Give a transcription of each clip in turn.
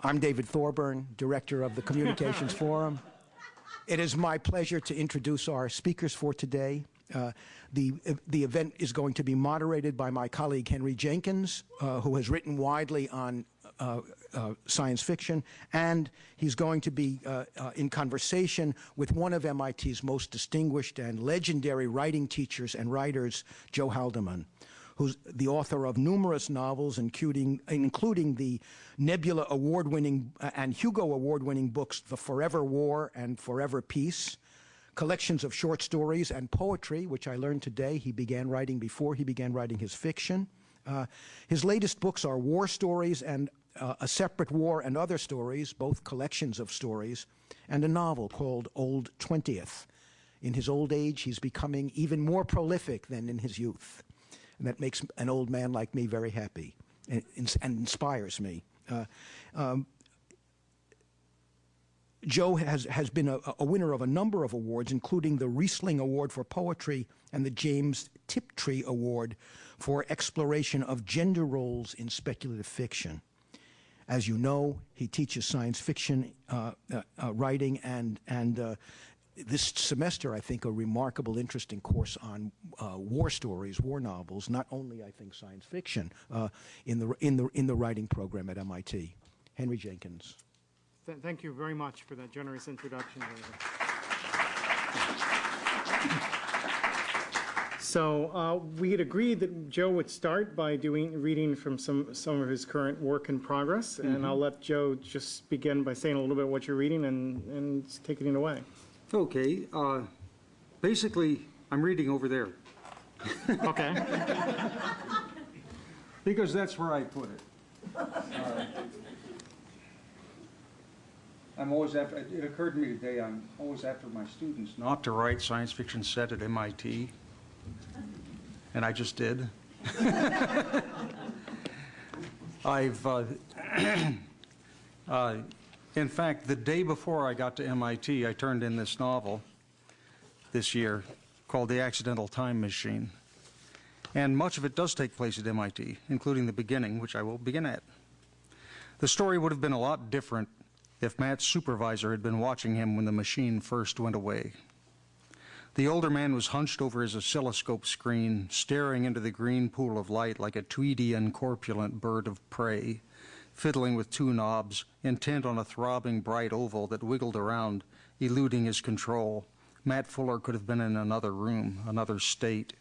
I'm David Thorburn, Director of the Communications Forum. It is my pleasure to introduce our speakers for today. Uh, the, the event is going to be moderated by my colleague Henry Jenkins, uh, who has written widely on uh, uh science fiction, and he's going to be uh, uh, in conversation with one of MIT's most distinguished and legendary writing teachers and writers, Joe Haldeman who's the author of numerous novels, including, including the Nebula Award-winning uh, and Hugo Award-winning books, The Forever War and Forever Peace, collections of short stories and poetry, which I learned today he began writing before he began writing his fiction. Uh, his latest books are War Stories and uh, A Separate War and Other Stories, both collections of stories, and a novel called Old Twentieth. In his old age, he's becoming even more prolific than in his youth and that makes an old man like me very happy and, and inspires me. Uh, um, Joe has, has been a, a, winner of a number of awards, including the Rhysling Award for Poetry and the James Tiptree Award for exploration of gender roles in speculative fiction. As you know, he teaches science fiction uh, uh, uh writing and, and uh, this semester, I think, a remarkable, interesting course on uh, war stories, war novels, not only, I think, science fiction, uh, in, the, in, the, in the writing program at MIT. Henry Jenkins. Th thank you very much for that generous introduction. So uh, we had agreed that Joe would start by doing reading from some some of his current work in progress, mm -hmm. and mm-hmm. I'll let Joe just begin by saying a little bit what you're reading and and taking it away. Okay, uh, basically, I'm reading over there. Okay. because that's where I put it. Uh, I'm always after, it occurred to me today, I'm always after my students not to write science fiction set at MIT. And I just did. I've, uh, uh, in fact, the day before I got to MIT, I turned in this novel this year called The Accidental Time Machine. And much of it does take place at MIT, including the beginning, which I will begin at. The story would have been a lot different if Matt's supervisor had been watching him when the machine first went away. The older man was hunched over his oscilloscope screen, staring into the green pool of light like a tweedy and corpulent bird of prey fiddling with two knobs, intent on a throbbing bright oval that wiggled around, eluding his control. Matt Fuller could have been in another room, another state.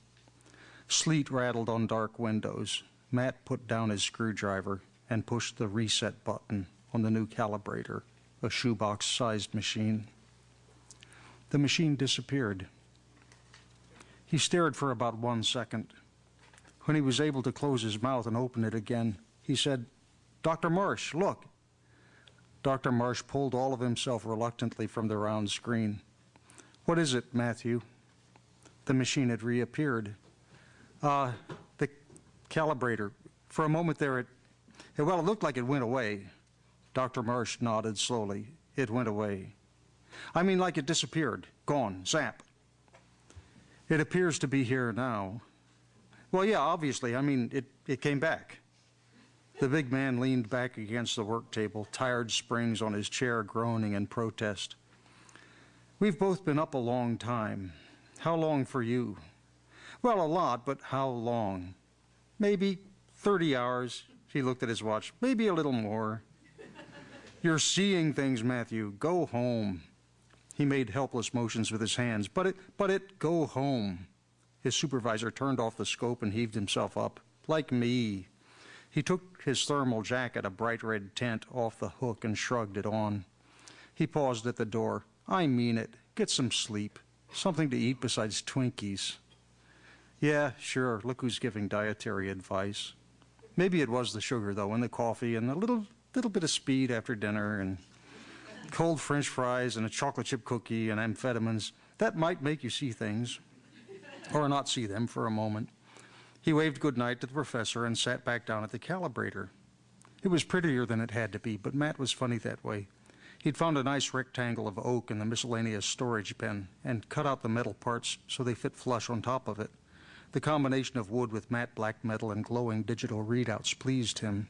Sleet rattled on dark windows. Matt put down his screwdriver and pushed the reset button on the new calibrator, a shoebox-sized machine. The machine disappeared. He stared for about one second. When he was able to close his mouth and open it again, he said, Dr. Marsh, look. Dr. Marsh pulled all of himself reluctantly from the round screen. What is it, Matthew? The machine had reappeared. Uh, the calibrator. For a moment there, it, it, well, it looked like it went away. Dr. Marsh nodded slowly. It went away. I mean, like it disappeared, gone, zap. It appears to be here now. Well, yeah, obviously. I mean, it, it came back. The big man leaned back against the work table, tired springs on his chair groaning in protest. We've both been up a long time. How long for you? Well, a lot, but how long? Maybe 30 hours. He looked at his watch. Maybe a little more. You're seeing things, Matthew. Go home. He made helpless motions with his hands. But it, but it, go home. His supervisor turned off the scope and heaved himself up. Like me. He took his thermal jacket, a bright red tent, off the hook and shrugged it on. He paused at the door. I mean it. Get some sleep. Something to eat besides Twinkies. Yeah, sure. Look who's giving dietary advice. Maybe it was the sugar, though, and the coffee, and a little, little bit of speed after dinner, and cold French fries, and a chocolate chip cookie, and amphetamines. That might make you see things, or not see them for a moment. He waved goodnight to the professor and sat back down at the calibrator. It was prettier than it had to be, but Matt was funny that way. He'd found a nice rectangle of oak in the miscellaneous storage bin and cut out the metal parts so they fit flush on top of it. The combination of wood with matte black metal and glowing digital readouts pleased him.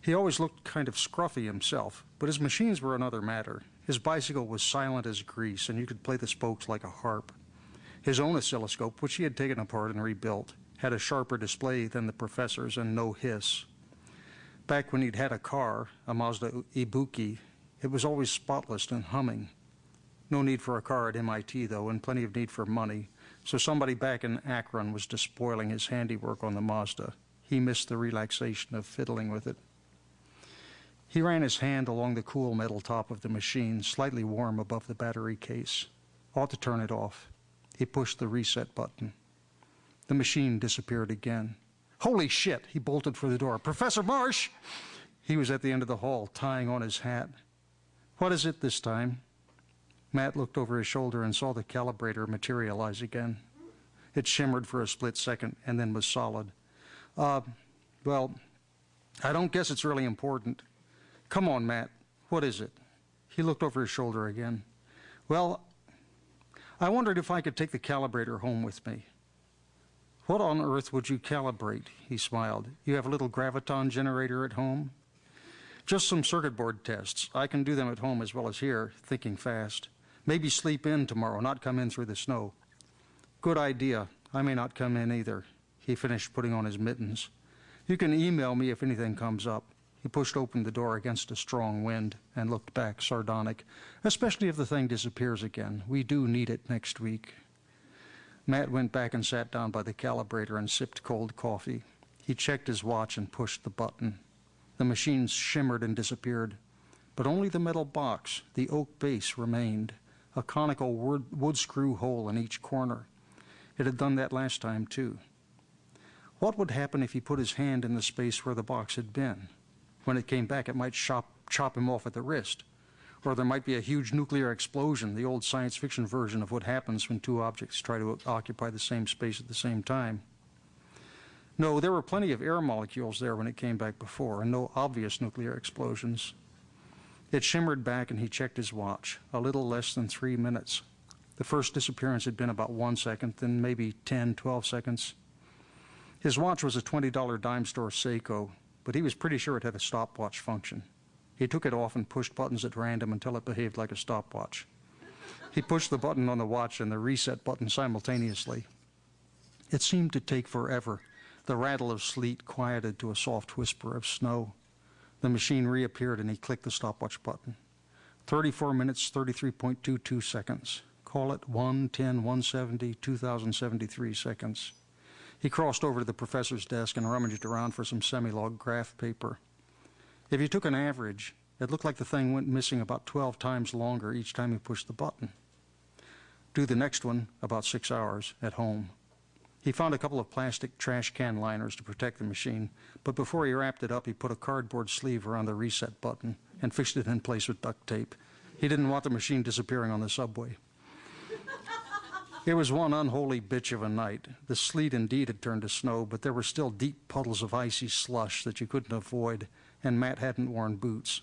He always looked kind of scruffy himself, but his machines were another matter. His bicycle was silent as grease, and you could play the spokes like a harp. His own oscilloscope, which he had taken apart and rebuilt, had a sharper display than the professor's and no hiss. Back when he'd had a car, a Mazda Ibuki, it was always spotless and humming. No need for a car at MIT, though, and plenty of need for money, so somebody back in Akron was despoiling his handiwork on the Mazda. He missed the relaxation of fiddling with it. He ran his hand along the cool metal top of the machine, slightly warm above the battery case. Ought to turn it off. He pushed the reset button. The machine disappeared again. Holy shit! He bolted for the door. Professor Marsh! He was at the end of the hall, tying on his hat. What is it this time? Matt looked over his shoulder and saw the calibrator materialize again. It shimmered for a split second and then was solid. Uh, well, I don't guess it's really important. Come on, Matt. What is it? He looked over his shoulder again. Well, I wondered if I could take the calibrator home with me. What on earth would you calibrate? He smiled. You have a little graviton generator at home? Just some circuit board tests. I can do them at home as well as here, thinking fast. Maybe sleep in tomorrow, not come in through the snow. Good idea. I may not come in either. He finished putting on his mittens. You can email me if anything comes up. He pushed open the door against a strong wind and looked back, sardonic. Especially if the thing disappears again. We do need it next week. Matt went back and sat down by the calibrator and sipped cold coffee. He checked his watch and pushed the button. The machine shimmered and disappeared, but only the metal box, the oak base, remained, a conical wood, screw hole in each corner. It had done that last time, too. What would happen if he put his hand in the space where the box had been? When it came back, it might chop, chop him off at the wrist. Or there might be a huge nuclear explosion, the old science fiction version of what happens when two objects try to occupy the same space at the same time. No, there were plenty of air molecules there when it came back before, and no obvious nuclear explosions. It shimmered back, and he checked his watch. A little less than three minutes. The first disappearance had been about one second, then maybe 10, 12 seconds. His watch was a $20 dime store Seiko, but he was pretty sure it had a stopwatch function. He took it off and pushed buttons at random until it behaved like a stopwatch. He pushed the button on the watch and the reset button simultaneously. It seemed to take forever. The rattle of sleet quieted to a soft whisper of snow. The machine reappeared and he clicked the stopwatch button. 34 minutes, 33.22 seconds. Call it 1, 10, 170, 2073 seconds. He crossed over to the professor's desk and rummaged around for some semi-log graph paper. If you took an average, it looked like the thing went missing about 12 times longer each time he pushed the button. Do the next one about six hours at home. He found a couple of plastic trash can liners to protect the machine, but before he wrapped it up, he put a cardboard sleeve around the reset button and fixed it in place with duct tape. He didn't want the machine disappearing on the subway. It was one unholy bitch of a night. The sleet indeed had turned to snow, but there were still deep puddles of icy slush that you couldn't avoid, and Matt hadn't worn boots.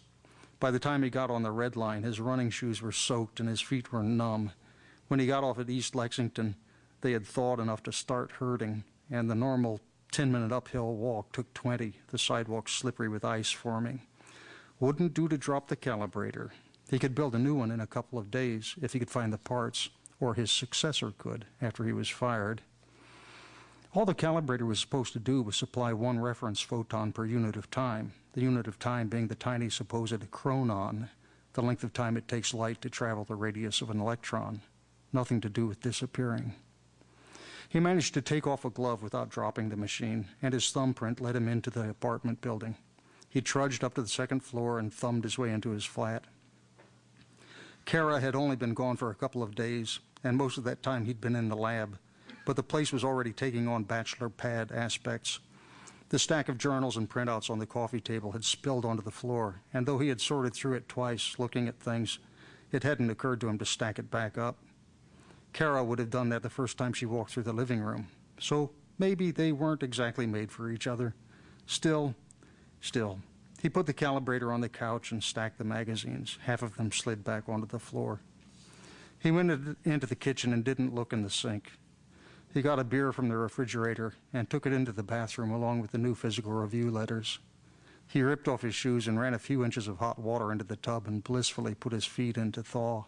By the time he got on the red line, his running shoes were soaked and his feet were numb. When he got off at East Lexington, they had thawed enough to start hurting, and the normal 10 minute uphill walk took 20, the sidewalk slippery with ice forming. Wouldn't do to drop the calibrator. He could build a new one in a couple of days if he could find the parts or his successor could after he was fired. All the calibrator was supposed to do was supply one reference photon per unit of time, the unit of time being the tiny supposed chronon, the length of time it takes light to travel the radius of an electron. Nothing to do with disappearing. He managed to take off a glove without dropping the machine, and his thumbprint led him into the apartment building. He trudged up to the second floor and thumbed his way into his flat. Kara had only been gone for a couple of days, and most of that time he'd been in the lab, but the place was already taking on bachelor pad aspects. The stack of journals and printouts on the coffee table had spilled onto the floor, and though he had sorted through it twice, looking at things, it hadn't occurred to him to stack it back up. Kara would have done that the first time she walked through the living room, so maybe they weren't exactly made for each other. Still, still, he put the calibrator on the couch and stacked the magazines. Half of them slid back onto the floor. He went into the kitchen and didn't look in the sink. He got a beer from the refrigerator and took it into the bathroom along with the new physical review letters. He ripped off his shoes and ran a few inches of hot water into the tub and blissfully put his feet in to thaw.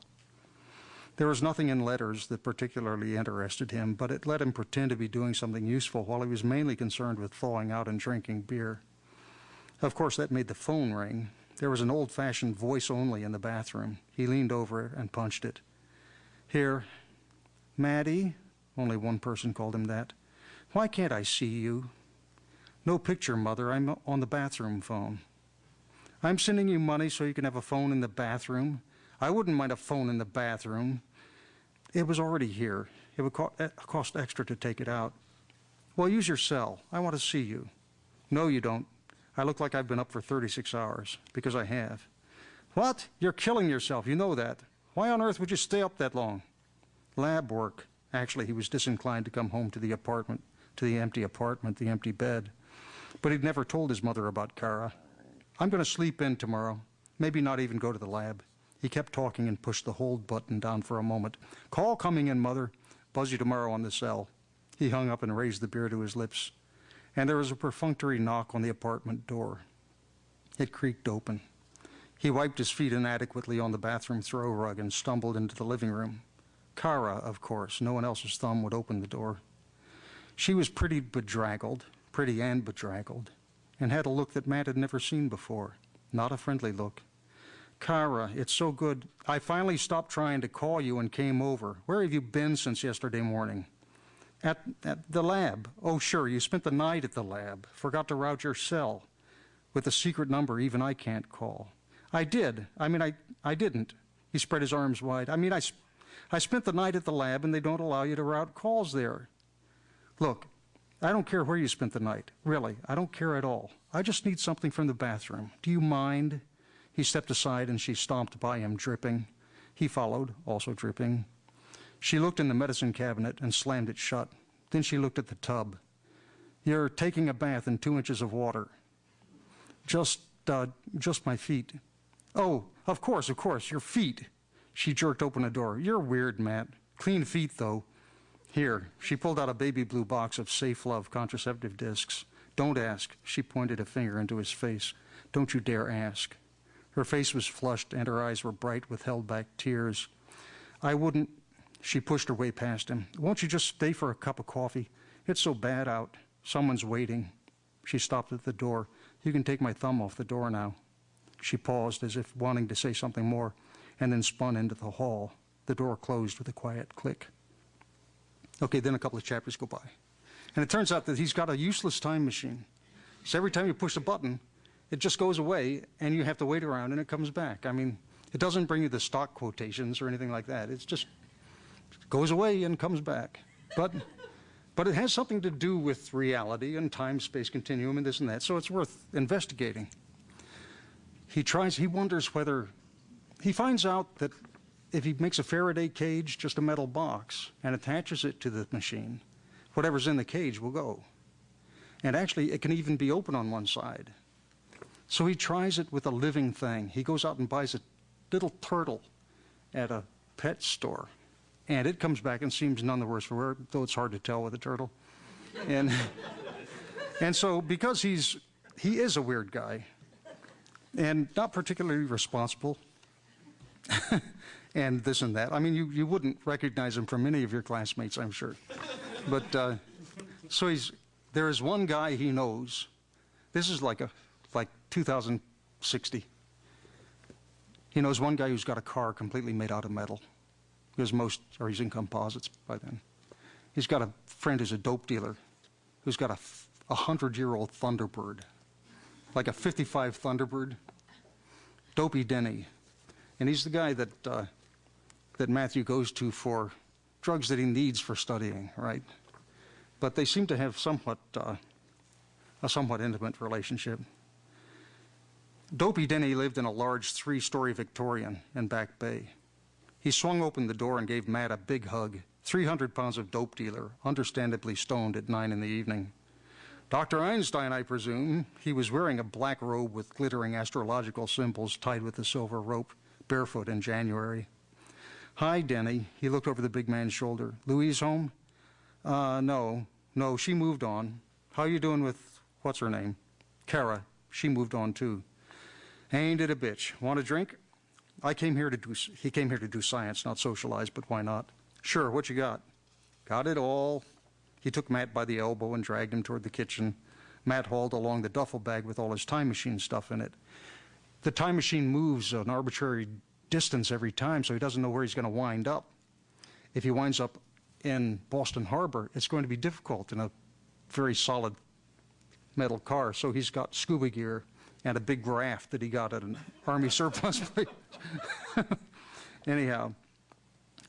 There was nothing in letters that particularly interested him, but it let him pretend to be doing something useful while he was mainly concerned with thawing out and drinking beer. Of course, that made the phone ring. There was an old fashioned voice only in the bathroom. He leaned over and punched it. Here, Maddie, only one person called him that. Why can't I see you? No picture, Mother. I'm on the bathroom phone. I'm sending you money so you can have a phone in the bathroom. I wouldn't mind a phone in the bathroom. It was already here. It would eh, cost extra to take it out. Well, use your cell. I want to see you. No, you don't. I look like I've been up for 36 hours, because I have. What? You're killing yourself. You know that. Why on earth would you stay up that long? Lab work. Actually, he was disinclined to come home to the apartment, to the empty apartment, the empty bed. But he'd never told his mother about Kara. I'm going to sleep in tomorrow. Maybe not even go to the lab. He kept talking and pushed the hold button down for a moment. Call coming in, Mother. Buzz you tomorrow on the cell. He hung up and raised the beer to his lips. And there was a perfunctory knock on the apartment door. It creaked open. He wiped his feet inadequately on the bathroom throw rug and stumbled into the living room. Kara, of course, no one else's thumb would open the door. She was pretty bedraggled, pretty and bedraggled, and had a look that Matt had never seen before. Not a friendly look. Kara, it's so good. I finally stopped trying to call you and came over. Where have you been since yesterday morning? At, at the lab. Oh, sure, you spent the night at the lab. Forgot to route your cell. With a secret number even I can't call. I did. I mean, I, I didn't. He spread his arms wide. I mean, I, I spent the night at the lab and they don't allow you to route calls there. Look, I don't care where you spent the night. Really, I don't care at all. I just need something from the bathroom. Do you mind? He stepped aside and she stomped by him, dripping. He followed, also dripping. She looked in the medicine cabinet and slammed it shut. Then she looked at the tub. You're taking a bath in two inches of water. Just, uh, just my feet. Oh, of course, of course, your feet. She jerked open a door. You're weird, Matt. Clean feet, though. Here, she pulled out a baby blue box of Safe Love contraceptive discs. Don't ask. She pointed a finger into his face. Don't you dare ask. Her face was flushed and her eyes were bright with held back tears. I wouldn't. She pushed her way past him. Won't you just stay for a cup of coffee? It's so bad out. Someone's waiting. She stopped at the door. You can take my thumb off the door now. She paused as if wanting to say something more and then spun into the hall. The door closed with a quiet click. Okay, then a couple of chapters go by. And it turns out that he's got a useless time machine. So every time you push a button, it just goes away and you have to wait around and it comes back. I mean, it doesn't bring you the stock quotations or anything like that. It's just goes away and comes back. But but it has something to do with reality and time space continuum and this and that. So it's worth investigating. He tries he wonders whether he finds out that if he makes a Faraday cage, just a metal box, and attaches it to the machine, whatever's in the cage will go. And actually, it can even be open on one side. So he tries it with a living thing. He goes out and buys a little turtle at a pet store. And it comes back and seems none the worse for wear, though it's hard to tell with a turtle. And, and so, because he's, he is a weird guy and not particularly responsible, and this and that. I mean, you, you wouldn't recognize him from any of your classmates, I'm sure. But uh, so he's, there is one guy he knows. This is like a like 2060. He knows one guy who's got a car completely made out of metal, because most are using composites by then. He's got a friend who's a dope dealer, who's got a, a hundred-year-old Thunderbird, like a 55 Thunderbird. Dopey Denny, and he's the guy that uh, that Matthew goes to for drugs that he needs for studying, right? But they seem to have somewhat uh, a somewhat intimate relationship. Dopey Denny lived in a large three-story Victorian in Back Bay. He swung open the door and gave Matt a big hug. 300 pounds of dope dealer, understandably stoned at nine in the evening. Dr. Einstein, I presume. He was wearing a black robe with glittering astrological symbols tied with a silver rope, barefoot in January. Hi, Denny. He looked over the big man's shoulder. Louise home? Uh, no. No, she moved on. How you doing with, what's her name? Kara. She moved on too. Ain't it a bitch? Want a drink? I came here to do, he came here to do science, not socialize, but why not? Sure, what you got? Got it all. He took Matt by the elbow and dragged him toward the kitchen. Matt hauled along the duffel bag with all his time machine stuff in it. The time machine moves an arbitrary distance every time, so he doesn't know where he's going to wind up. If he winds up in Boston Harbor, it's going to be difficult in a very solid metal car. So he's got scuba gear and a big raft that he got at an Army surplus place. Anyhow,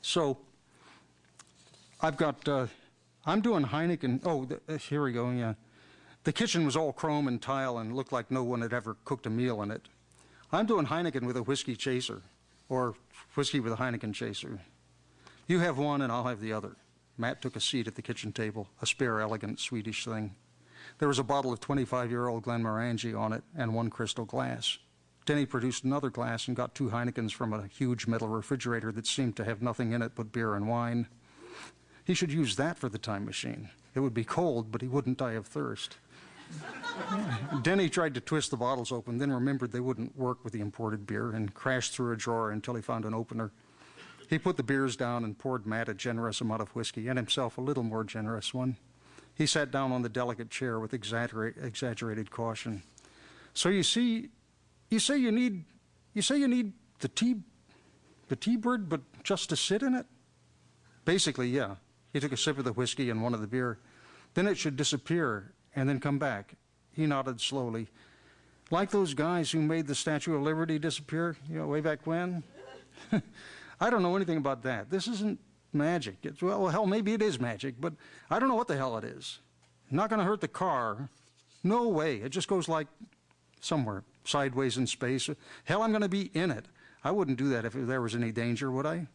so I've got, uh, I'm doing Heineken. Oh, the, uh, here we go, yeah. The kitchen was all chrome and tile and looked like no one had ever cooked a meal in it. I'm doing Heineken with a whiskey chaser, or whiskey with a Heineken chaser. You have one and I'll have the other. Matt took a seat at the kitchen table, a spare, elegant Swedish thing. There was a bottle of 25-year-old Glenmorangie on it and one crystal glass. Denny produced another glass and got two Heinekens from a huge metal refrigerator that seemed to have nothing in it but beer and wine. He should use that for the time machine. It would be cold, but he wouldn't die of thirst. Denny tried to twist the bottles open, then remembered they wouldn't work with the imported beer and crashed through a drawer until he found an opener. He put the beers down and poured Matt a generous amount of whiskey and himself a little more generous one. He sat down on the delicate chair with exaggerate, exaggerated caution. So you see, you say you need, you say you need the tea, the tea bird, but just to sit in it? Basically, yeah. He took a sip of the whiskey and one of the beer. Then it should disappear and then come back. He nodded slowly. Like those guys who made the Statue of Liberty disappear, you know, way back when? I don't know anything about that. This isn't magic. It's, well, hell, maybe it is magic, but I don't know what the hell it is. Not going to hurt the car. No way. It just goes like somewhere, sideways in space. Hell, I'm going to be in it. I wouldn't do that if there was any danger, would I?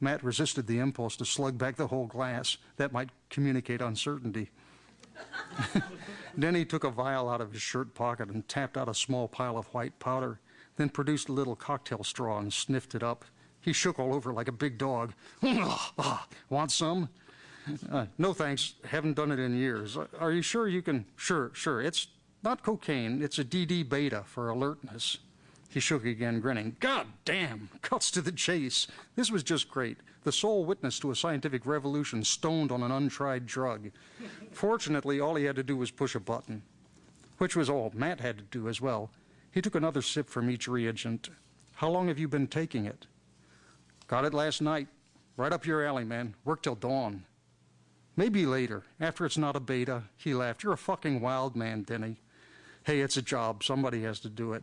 Matt resisted the impulse to slug back the whole glass. That might communicate uncertainty. then he took a vial out of his shirt pocket and tapped out a small pile of white powder, then produced a little cocktail straw and sniffed it up. He shook all over like a big dog. Want some? Uh, no thanks. Haven't done it in years. Are you sure you can? Sure, sure. It's not cocaine. It's a DD beta for alertness. He shook again, grinning. God damn! Cuts to the chase. This was just great. The sole witness to a scientific revolution stoned on an untried drug. Fortunately, all he had to do was push a button, which was all Matt had to do as well. He took another sip from each reagent. How long have you been taking it? Got it last night. Right up your alley, man. Work till dawn. Maybe later, after it's not a beta. He laughed. You're a fucking wild man, Denny. Hey, it's a job. Somebody has to do it.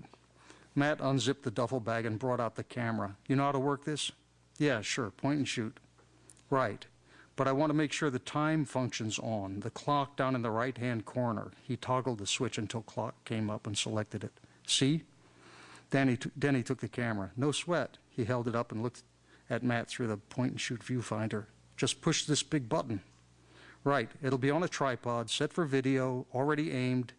Matt unzipped the duffel bag and brought out the camera. You know how to work this? Yeah, sure. Point and shoot. Right. But I want to make sure the time functions on. The clock down in the right-hand corner. He toggled the switch until clock came up and selected it. See? Danny, Denny took the camera. No sweat. He held it up and looked at Matt through the point and shoot viewfinder. Just push this big button. Right, it'll be on a tripod, set for video, already aimed.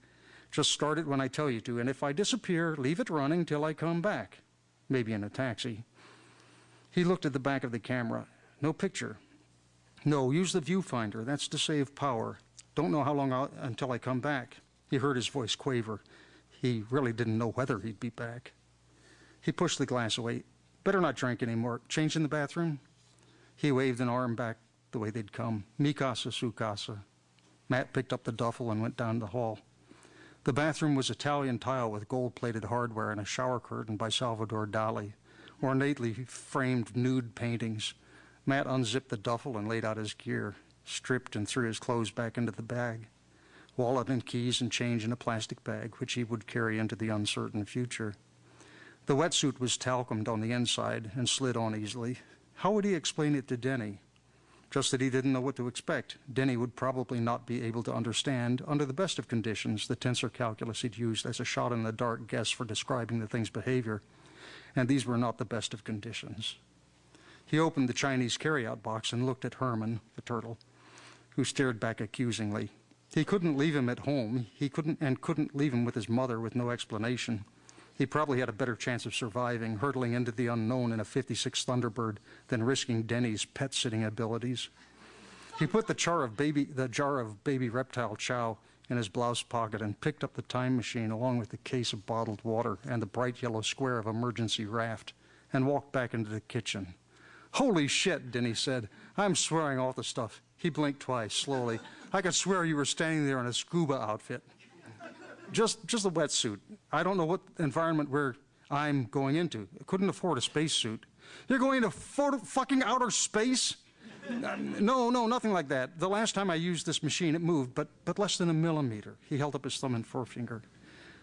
Just start it when I tell you to, and if I disappear, leave it running till I come back. Maybe in a taxi. He looked at the back of the camera. No picture. No, use the viewfinder. That's to save power. Don't know how long I'll, until I come back. He heard his voice quaver. He really didn't know whether he'd be back. He pushed the glass away. Better not drink anymore. Change in the bathroom? He waved an arm back the way they'd come. Mi casa, su casa. Matt picked up the duffel and went down the hall. The bathroom was Italian tile with gold-plated hardware and a shower curtain by Salvador Dali, ornately framed nude paintings. Matt unzipped the duffel and laid out his gear, stripped and threw his clothes back into the bag. Wallet and keys and change in a plastic bag, which he would carry into the uncertain future. The wetsuit was talcumed on the inside and slid on easily. How would he explain it to Denny? Just that he didn't know what to expect. Denny would probably not be able to understand, under the best of conditions, the tensor calculus he'd used as a shot in the dark guess for describing the thing's behavior. And these were not the best of conditions. He opened the Chinese carryout box and looked at Herman, the turtle, who stared back accusingly. He couldn't leave him at home. He couldn't and couldn't leave him with his mother with no explanation. He probably had a better chance of surviving, hurtling into the unknown in a 56 Thunderbird than risking Denny's pet sitting abilities. He put the jar of baby, the jar of baby reptile chow in his blouse pocket and picked up the time machine along with the case of bottled water and the bright yellow square of emergency raft and walked back into the kitchen. Holy shit, Denny said. I'm swearing off the stuff. He blinked twice, slowly. I could swear you were standing there in a scuba outfit. Just, just a wetsuit. I don't know what environment where I'm going into. I couldn't afford a spacesuit. You're going for- fucking outer space? No, no, nothing like that. The last time I used this machine, it moved, but, but less than a millimeter. He held up his thumb and forefinger.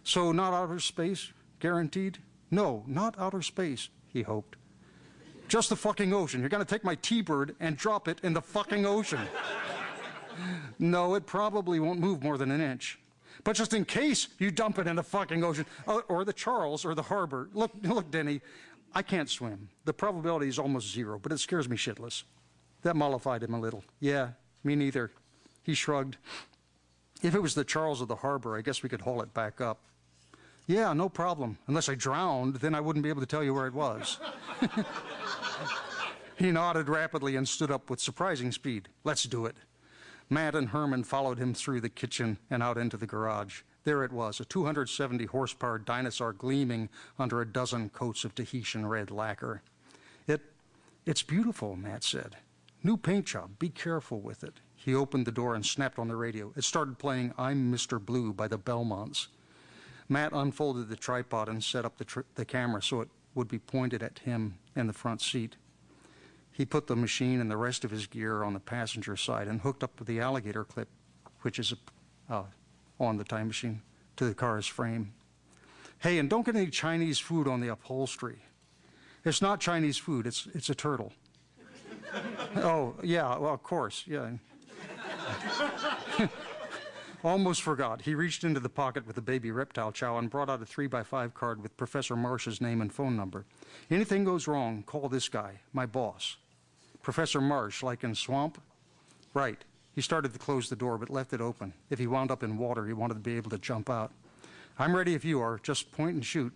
So, not outer space? Guaranteed? No, not outer space, he hoped. Just the fucking ocean. You're going to take my T Bird and drop it in the fucking ocean. no, it probably won't move more than an inch. But just in case you dump it in the fucking ocean, uh, or the Charles, or the harbor. Look, look, Denny, I can't swim. The probability is almost zero, but it scares me shitless. That mollified him a little. Yeah, me neither. He shrugged. If it was the Charles or the harbor, I guess we could haul it back up. Yeah, no problem. Unless I drowned, then I wouldn't be able to tell you where it was. he nodded rapidly and stood up with surprising speed. Let's do it. Matt and Herman followed him through the kitchen and out into the garage. There it was, a 270 horsepower dinosaur gleaming under a dozen coats of Tahitian red lacquer. It, it's beautiful, Matt said. New paint job. Be careful with it. He opened the door and snapped on the radio. It started playing I'm Mr. Blue by the Belmonts. Matt unfolded the tripod and set up the, the camera so it would be pointed at him in the front seat. He put the machine and the rest of his gear on the passenger side and hooked up the alligator clip, which is uh, on the time machine, to the car's frame. Hey, and don't get any Chinese food on the upholstery. It's not Chinese food, it's, it's a turtle. oh, yeah, well, of course, yeah. Almost forgot. He reached into the pocket with the baby reptile chow and brought out a 3 by 5 card with Professor Marsh's name and phone number. Anything goes wrong, call this guy, my boss. Professor Marsh, like in Swamp? Right. He started to close the door, but left it open. If he wound up in water, he wanted to be able to jump out. I'm ready if you are. Just point and shoot.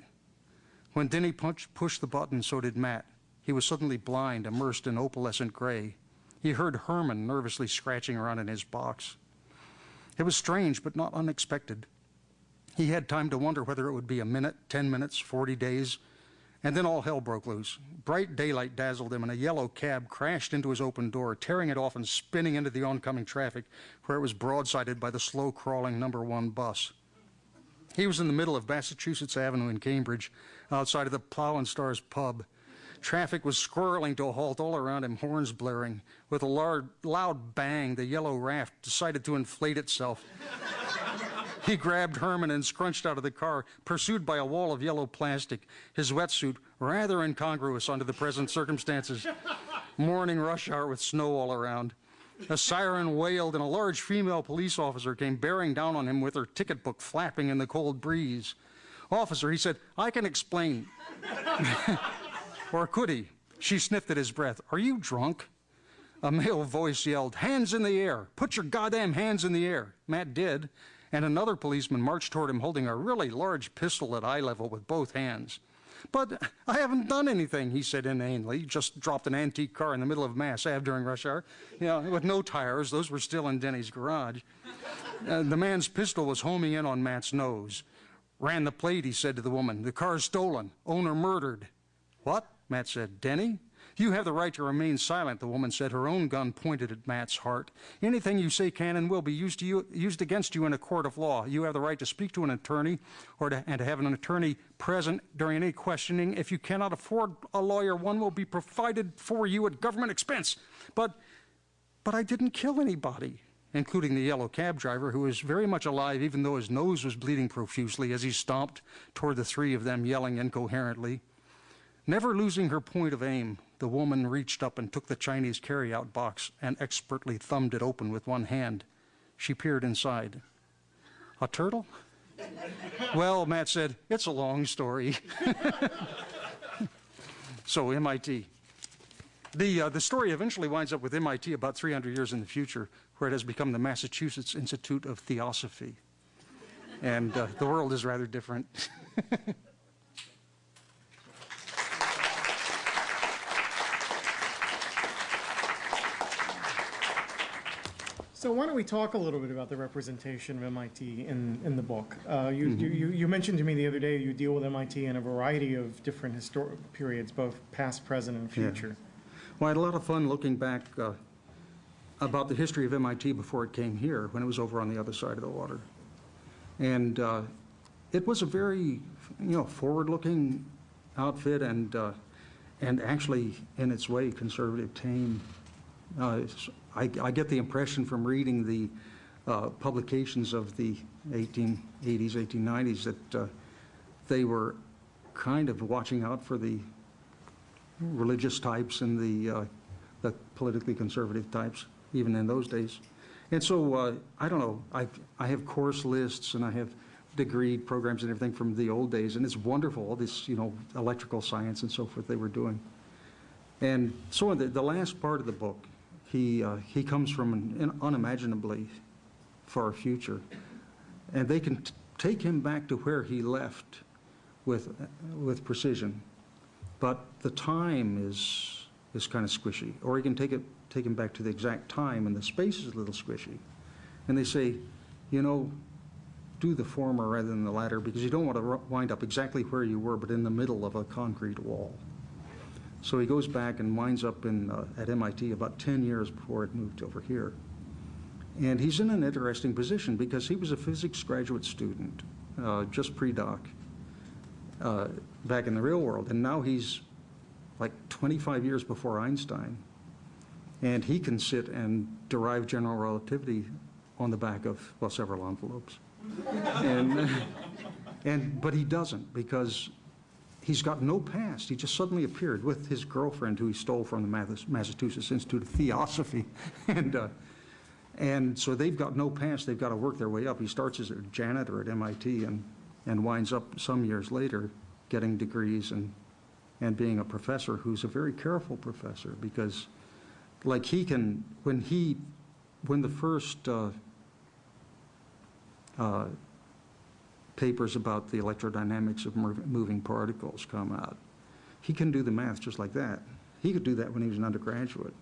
When Denny punched, pushed the button, so did Matt. He was suddenly blind, immersed in opalescent gray. He heard Herman nervously scratching around in his box. It was strange, but not unexpected. He had time to wonder whether it would be a minute, 10 minutes, 40 days, and then all hell broke loose. Bright daylight dazzled him, and a yellow cab crashed into his open door, tearing it off and spinning into the oncoming traffic, where it was broadsided by the slow crawling number one bus. He was in the middle of Massachusetts Avenue in Cambridge, outside of the Plough and Stars pub. Traffic was squirreling to a halt all around him, horns blaring. With a loud, loud bang, the yellow raft decided to inflate itself. He grabbed Herman and scrunched out of the car, pursued by a wall of yellow plastic, his wetsuit rather incongruous under the present circumstances. Morning rush hour with snow all around. A siren wailed, and a large female police officer came bearing down on him with her ticket book flapping in the cold breeze. Officer, he said, I can explain. Or could he? She sniffed at his breath. Are you drunk? A male voice yelled, Hands in the air! Put your goddamn hands in the air! Matt did, and another policeman marched toward him holding a really large pistol at eye level with both hands. But I haven't done anything, he said inanely. Just dropped an antique car in the middle of Mass Ave during rush hour. Know, with no tires. Those were still in Denny's garage. Uh, the man's pistol was homing in on Matt's nose. Ran the plate, he said to the woman. The car's stolen. Owner murdered. What? Matt said, Denny? You have the right to remain silent, the woman said, her own gun pointed at Matt's heart. Anything you say can and will be used, you, used against you in a court of law. You have the right to speak to an attorney or to, and to have an attorney present during any questioning. If you cannot afford a lawyer, one will be provided for you at government expense. But, but I didn't kill anybody, including the yellow cab driver, who was very much alive, even though his nose was bleeding profusely as he stomped toward the three of them, yelling incoherently. Never losing her point of aim, the woman reached up and took the Chinese carryout box and expertly thumbed it open with one hand. She peered inside. A turtle? well, Matt said, it's a long story. so, MIT. The, uh, the story eventually winds up with MIT about 300 years in the future, where it has become the Massachusetts Institute of Theosophy. And uh, the world is rather different. So why don't we talk a little bit about the representation of MIT in, in the book? Uh, you, you, you you mentioned to me the other day you deal with MIT in a variety of different historic periods, both past, present, and Yeah. future. Well, I had a lot of fun looking back uh, about the history of MIT before it came here, when it was over on the other side of the water. And uh, it was a very, you know, forward-looking outfit and, uh, and actually, in its way, conservative tame. I, I get the impression from reading the uh, publications of the 1880s, 1890s, that uh, they were kind of watching out for the religious types and the, uh, the politically conservative types, even in those days. And so, uh, I don't know, I, I have course lists and I have degree programs and everything from the old days, and it's wonderful, all this, you know, electrical science and so forth they were doing. And so in the, the last part of the book, he, uh, he comes from an unimaginably far future. And they can take him back to where he left with, with precision. But the time is, is kind of squishy. Or you can take it, take him back to the exact time and the space is a little squishy. And they say, you know, do the former rather than the latter because you don't want to wind up exactly where you were, but in the middle of a concrete wall. So he goes back and winds up in, uh, at MIT about 10 years before it moved over here. And he's in an interesting position because he was a physics graduate student, uh, just pre-doc, uh, back in the real world. And now he's like 25 years before Einstein. And he can sit and derive general relativity on the back of, well, several envelopes. And, and, but he doesn't because he's got no past. He just suddenly appeared with his girlfriend, who he stole from the Massachusetts Institute of Theosophy. And, uh, and so they've got no past. They've got to work their way up. He starts as a janitor at MIT and, and winds up some years later getting degrees and, and being a professor who's a very careful professor because, like, he can, when he, when the first uh, uh, papers about the electrodynamics of moving particles come out. He can do the math just like that. He could do that when he was an undergraduate.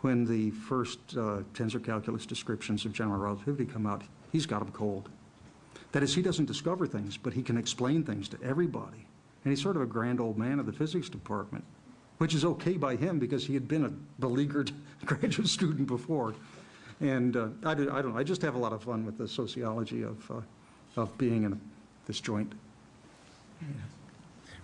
When the first uh, tensor calculus descriptions of general relativity come out, he's got them cold. That is, he doesn't discover things, but he can explain things to everybody. And he's sort of a grand old man of the physics department, which is okay by him because he had been a beleaguered graduate student before. And uh, I, do, I don't know, I just have a lot of fun with the sociology of, uh, of being in this joint.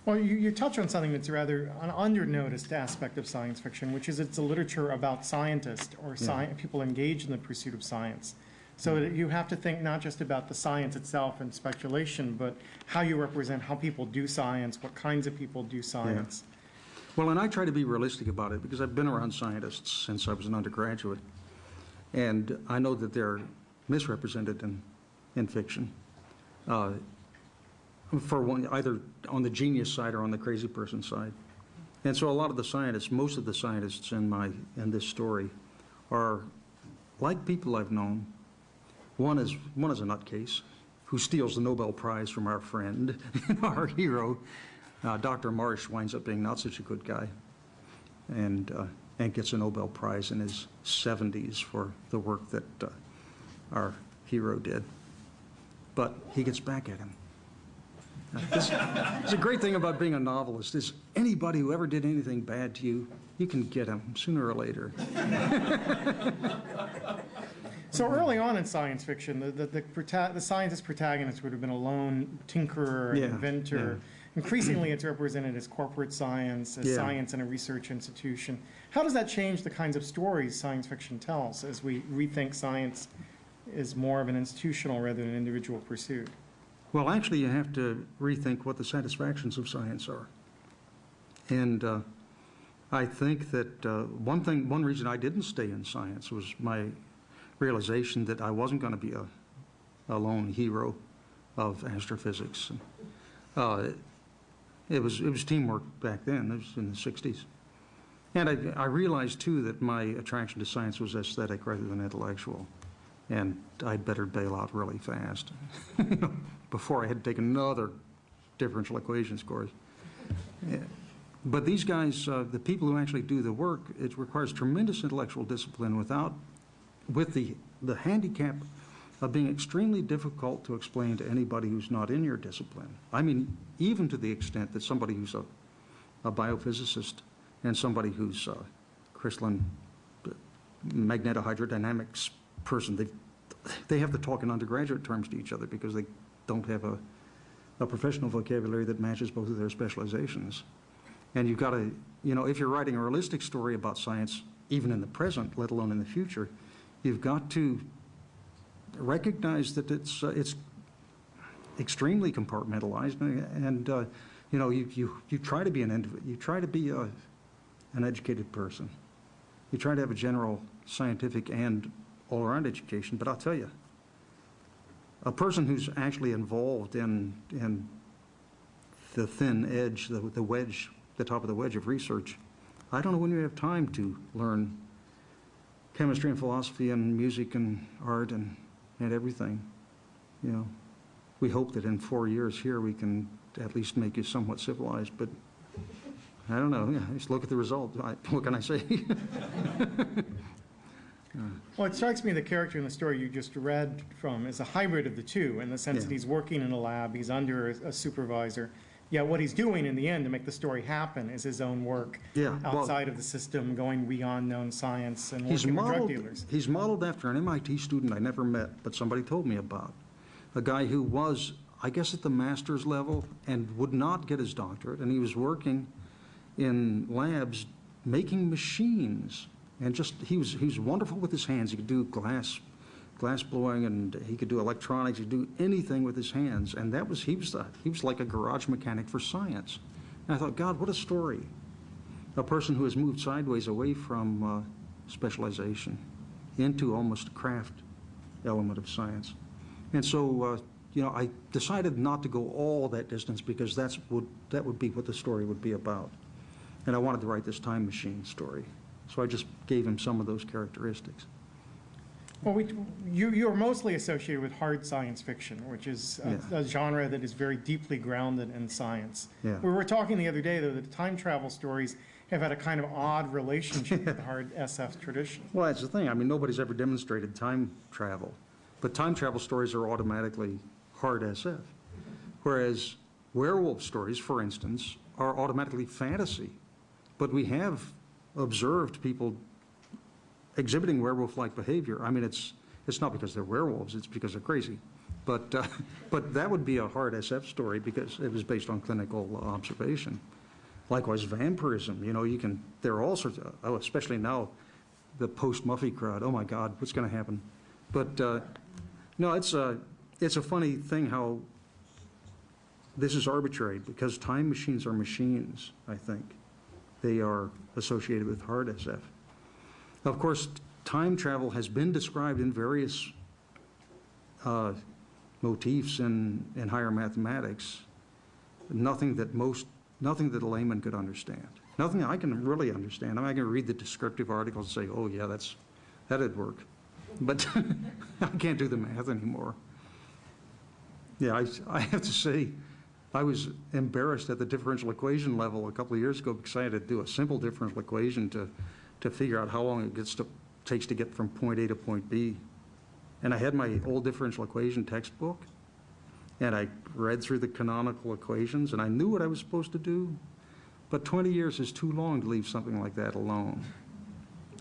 Well, you, you touch on something that's rather an under-noticed aspect of science fiction, which is it's a literature about scientists or sci- people engaged in the pursuit of science. So that you have to think not just about the science itself and speculation, but how you represent how people do science, what kinds of people do science. Well, and I try to be realistic about it because I've been around scientists since I was an undergraduate. And I know that they're misrepresented in, in fiction. Uh, for one, either on the genius side or on the crazy person side. And so a lot of the scientists, most of the scientists in my, in this story are like people I've known. One is, one is a nutcase who steals the Nobel Prize from our friend, our hero. Uh, Dr. Marsh winds up being not such a good guy and, uh, and gets a Nobel Prize in his 70s for the work that uh, our hero did. But he gets back at him. This, it's a great thing about being a novelist is anybody who ever did anything bad to you, you can get him sooner or later. So early on in science fiction, the, the, the, the scientist protagonist would have been a lone tinkerer, Yeah, inventor. Increasingly, it's represented as corporate science, as Yeah. science in a research institution. How does that change the kinds of stories science fiction tells as we rethink science is more of an institutional rather than an individual pursuit? Well, actually, you have to rethink what the satisfactions of science are. And uh, I think that uh, one thing, one reason I didn't stay in science was my realization that I wasn't going to be a, a lone hero of astrophysics. Uh, it was it was teamwork back then. It was in the '60s, and I, I realized too that my attraction to science was aesthetic rather than intellectual, and I'd better bail out really fast before I had to take another differential equations course. Yeah. But these guys, uh, the people who actually do the work, it requires tremendous intellectual discipline without with the, the handicap of being extremely difficult to explain to anybody who's not in your discipline. I mean, even to the extent that somebody who's a, a biophysicist and somebody who's a crystalline uh, magnetohydrodynamics person, they, they have to talk in undergraduate terms to each other because they don't have a, a professional vocabulary that matches both of their specializations. And you've got to, you know, if you're writing a realistic story about science, even in the present, let alone in the future, you've got to recognize that it's, uh, it's extremely compartmentalized and, uh, you know, you, you, you try to be an, you try to be a, an educated person. You try to have a general scientific and all-around education, but I'll tell you, a person who's actually involved in, in the thin edge, the, the wedge, the top of the wedge of research, I don't know when you have time to learn chemistry and philosophy and music and art and, and everything. You know, we hope that in four years here we can at least make you somewhat civilized, but I don't know. Yeah, just look at the result. I, what can I say? Hmm. Well, it strikes me the character in the story you just read from is a hybrid of the two, in the sense that he's working in a lab, he's under a a supervisor, yet what he's doing in the end to make the story happen is his own work Yeah, well- outside of the system, going beyond known science and working with drug dealers. he's modeled after an MIT student I never met, but somebody told me about. A guy who was, I guess, at the master's level and would not get his doctorate, and he was working in labs making machines. And just, he was, he was wonderful with his hands. He could do glass, glass blowing, and he could do electronics, he could do anything with his hands. And that was, he was, the, he was like a garage mechanic for science. And I thought, God, what a story a person who has moved sideways away from uh, specialization into almost a craft element of science. And so, uh, you know, I decided not to go all that distance because that's would, that would be what the story would be about. And I wanted to write this time machine story. So I just gave him some of those characteristics. Well, we, you, you're mostly associated with hard science fiction, which is a, Yeah. a genre that is very deeply grounded in science. Yeah. We were talking the other day, though, that time travel stories have had a kind of odd relationship with the hard SF tradition. Well, that's the thing. I mean, nobody's ever demonstrated time travel. But time travel stories are automatically hard SF. Whereas werewolf stories, for instance, are automatically fantasy. But we have observed people exhibiting werewolf-like behavior. I mean, it's, it's not because they're werewolves, it's because they're crazy. But, uh, but that would be a hard SF story because it was based on clinical observation. Likewise, vampirism, you know, you can, there are all sorts of, oh, especially now, the post-Buffy crowd, oh my God, what's going to happen? But, uh, no, it's a, it's a funny thing how this is arbitrary because time machines are machines, I think. They are associated with hard SF. Of course, time travel has been described in various uh, motifs in, in higher mathematics. Nothing that most, nothing that a layman could understand. Nothing I can really understand. I mean, I can read the descriptive articles and say, oh, yeah, that's, that'd work. But I can't do the math anymore. Yeah, I, I have to say, I was embarrassed at the differential equation level a couple of years ago because I had to do a simple differential equation to, to figure out how long it gets to, takes to get from point A to point B. And I had my old differential equation textbook, and I read through the canonical equations, and I knew what I was supposed to do, but 20 years is too long to leave something like that alone.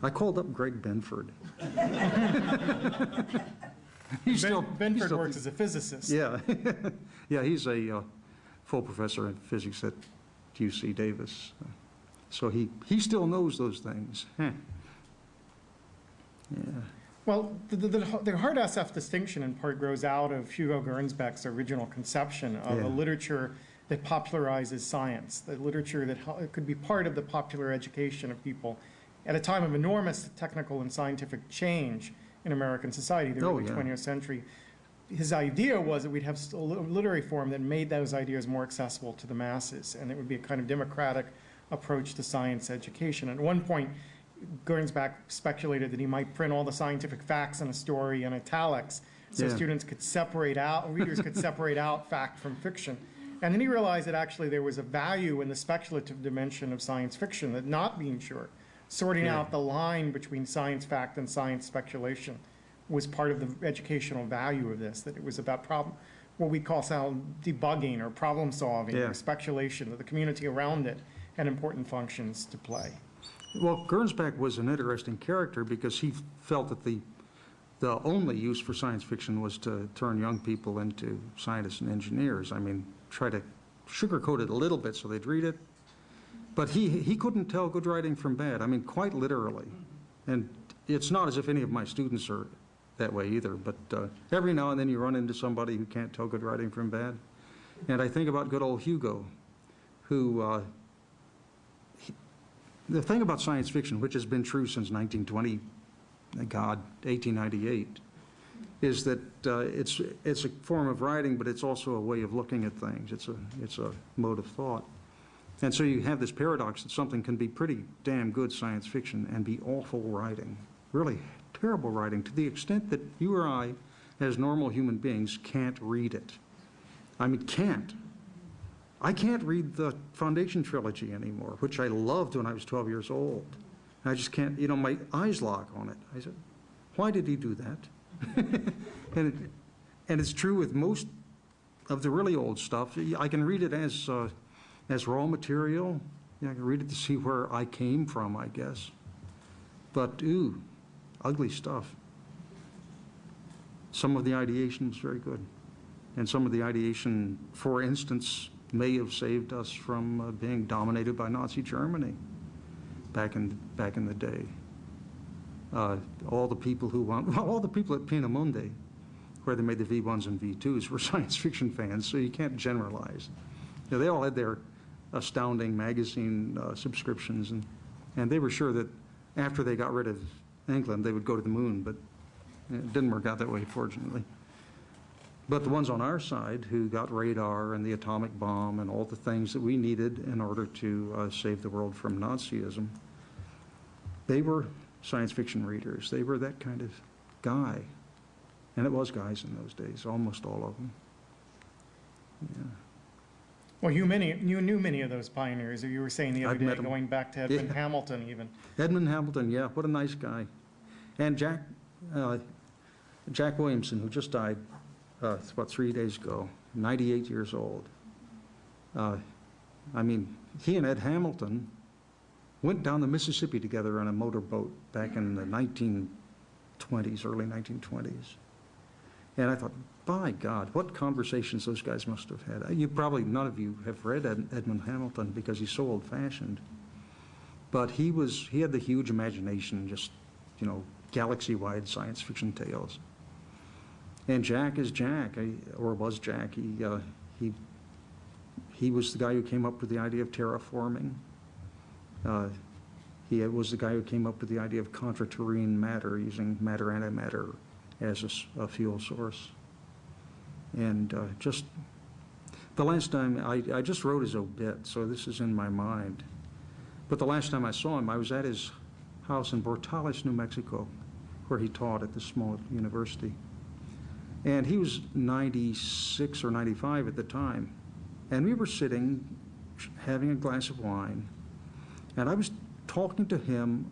I called up Greg Benford. Still- Ben- he's Benford still- works as a physicist. yeah, yeah, he's a uh, full professor in physics at UC Davis. So he, he still knows those things. Huh. Yeah, Well, the, the, the hard SF distinction in part grows out of Hugo Gernsback's original conception of Yeah. a literature that popularizes science, the literature that could be part of the popular education of people at a time of enormous technical and scientific change in American society, oh, the Oh, early yeah. 20th century. His idea was that we'd have a literary form that made those ideas more accessible to the masses, and it would be a kind of democratic approach to science education. At one point, Gernsback speculated that he might print all the scientific facts in a story in italics, so Yeah. students could separate out, readers could separate out fact from fiction. And then he realized that actually there was a value in the speculative dimension of science fiction, that not being sure. sorting Yeah. out the line between science fact and science speculation was part of the educational value of this, that it was about problem, what we call sound debugging or problem solving Yeah. or speculation, that the community around it had important functions to play. Well, Gernsback was an interesting character because he felt that the, the only use for science fiction was to turn young people into scientists and engineers. I mean, try to sugarcoat it a little bit so they'd read it. But he, he couldn't tell good writing from bad, I mean, quite literally. And it's not as if any of my students are that way either, but uh, every now and then you run into somebody who can't tell good writing from bad. And I think about good old Hugo, who uh, the thing about science fiction, which has been true since 1920, God, 1898, is that uh, it's, it's a form of writing, but it's also a way of looking at things. It's a, it's a mode of thought. And so you have this paradox that something can be pretty damn good science fiction and be awful writing, really terrible writing, to the extent that you or I, as normal human beings, can't read it. I mean, can't. I can't read the Foundation trilogy anymore, which I loved when I was 12 years old. I just can't, you know, my eyes lock on it. I said, why did he do that? and, it, and it's true with most of the really old stuff. I can read it as, uh, as raw material. Yeah, I can read it to see where I came from, I guess. But, ooh, ugly stuff. Some of the ideation was very good. And some of the ideation, for instance, may have saved us from uh, being dominated by Nazi Germany back in, back in the day. Uh, all the people who want, well, all the people at Peenemünde, where they made the V1s and V2s, were science fiction fans, so you can't generalize. You know, they all had their astounding magazine uh, subscriptions, and, and they were sure that after they got rid of England, they would go to the moon, but it didn't work out that way, fortunately. But the ones on our side who got radar and the atomic bomb and all the things that we needed in order to uh, save the world from Nazism, they were science fiction readers. They were that kind of guy. And it was guys in those days, almost all of them. Yeah. Well, you many, you knew many of those pioneers, you were saying the other I've met day, 'em. going back to Edmund Yeah. Hamilton even. Edmund Hamilton, yeah, what a nice guy. And Jack, uh, Jack Williamson, who just died, uh, it's about three days ago, 98 years old. Uh, I mean, he and Ed Hamilton went down the Mississippi together on a motorboat back in the 1920s, early 1920s. And I thought, by God, what conversations those guys must have had. You probably, none of you have read Ed, Edmund Hamilton because he's so old-fashioned. But he was, he had the huge imagination, just, you know, galaxy-wide science fiction tales. And Jack is Jack, or was Jack. He, uh, he, he was the guy who came up with the idea of terraforming. Uh, He was the guy who came up with the idea of contraterrene matter, using matter-antimatter as a fuel source. And uh, just, the last time, I, I just wrote his obit, so this is in my mind. But the last time I saw him, I was at his house in Portales, New Mexico, where he taught at the small university. And he was 96 or 95 at the time. And we were sitting, having a glass of wine, and I was talking to him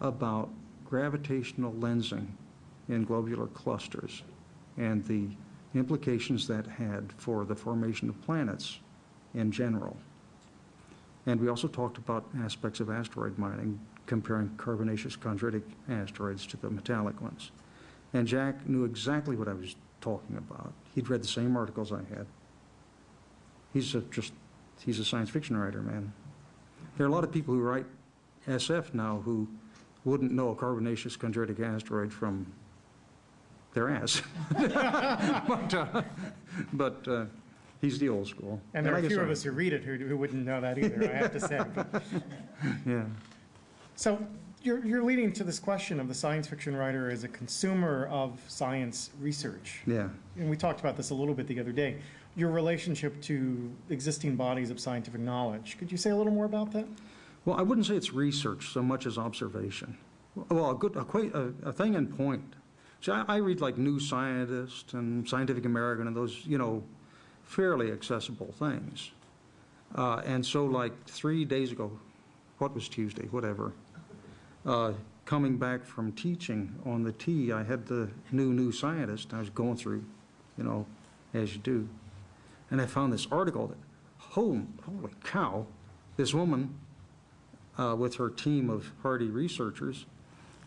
about gravitational lensing in globular clusters and the implications that had for the formation of planets in general. And we also talked about aspects of asteroid mining, comparing carbonaceous chondritic asteroids to the metallic ones. And Jack knew exactly what I was talking about. He'd read the same articles I had. He's a, just, he's a science fiction writer, man. There are a lot of people who write SF now who wouldn't know a carbonaceous chondritic asteroid from their ass. But, uh, but uh, he's the old school. And there are a few of us who read it who, who wouldn't know that either, I have to say. But- Yeah. So you're, you're leading to this question of the science fiction writer as a consumer of science research. Yeah. And we talked about this a little bit the other day. Your relationship to existing bodies of scientific knowledge. Could you say a little more about that? Well, I wouldn't say it's research so much as observation. Well, a good, a, a, a thing in point. See, I, I read like New Scientist and Scientific American and those, you know, fairly accessible things. Uh, and so like three days ago, what was Tuesday, whatever, uh, coming back from teaching on the T, I had the new, new scientist, I was going through, you know, as you do. And I found this article that, holy, holy cow, this woman uh, with her team of hardy researchers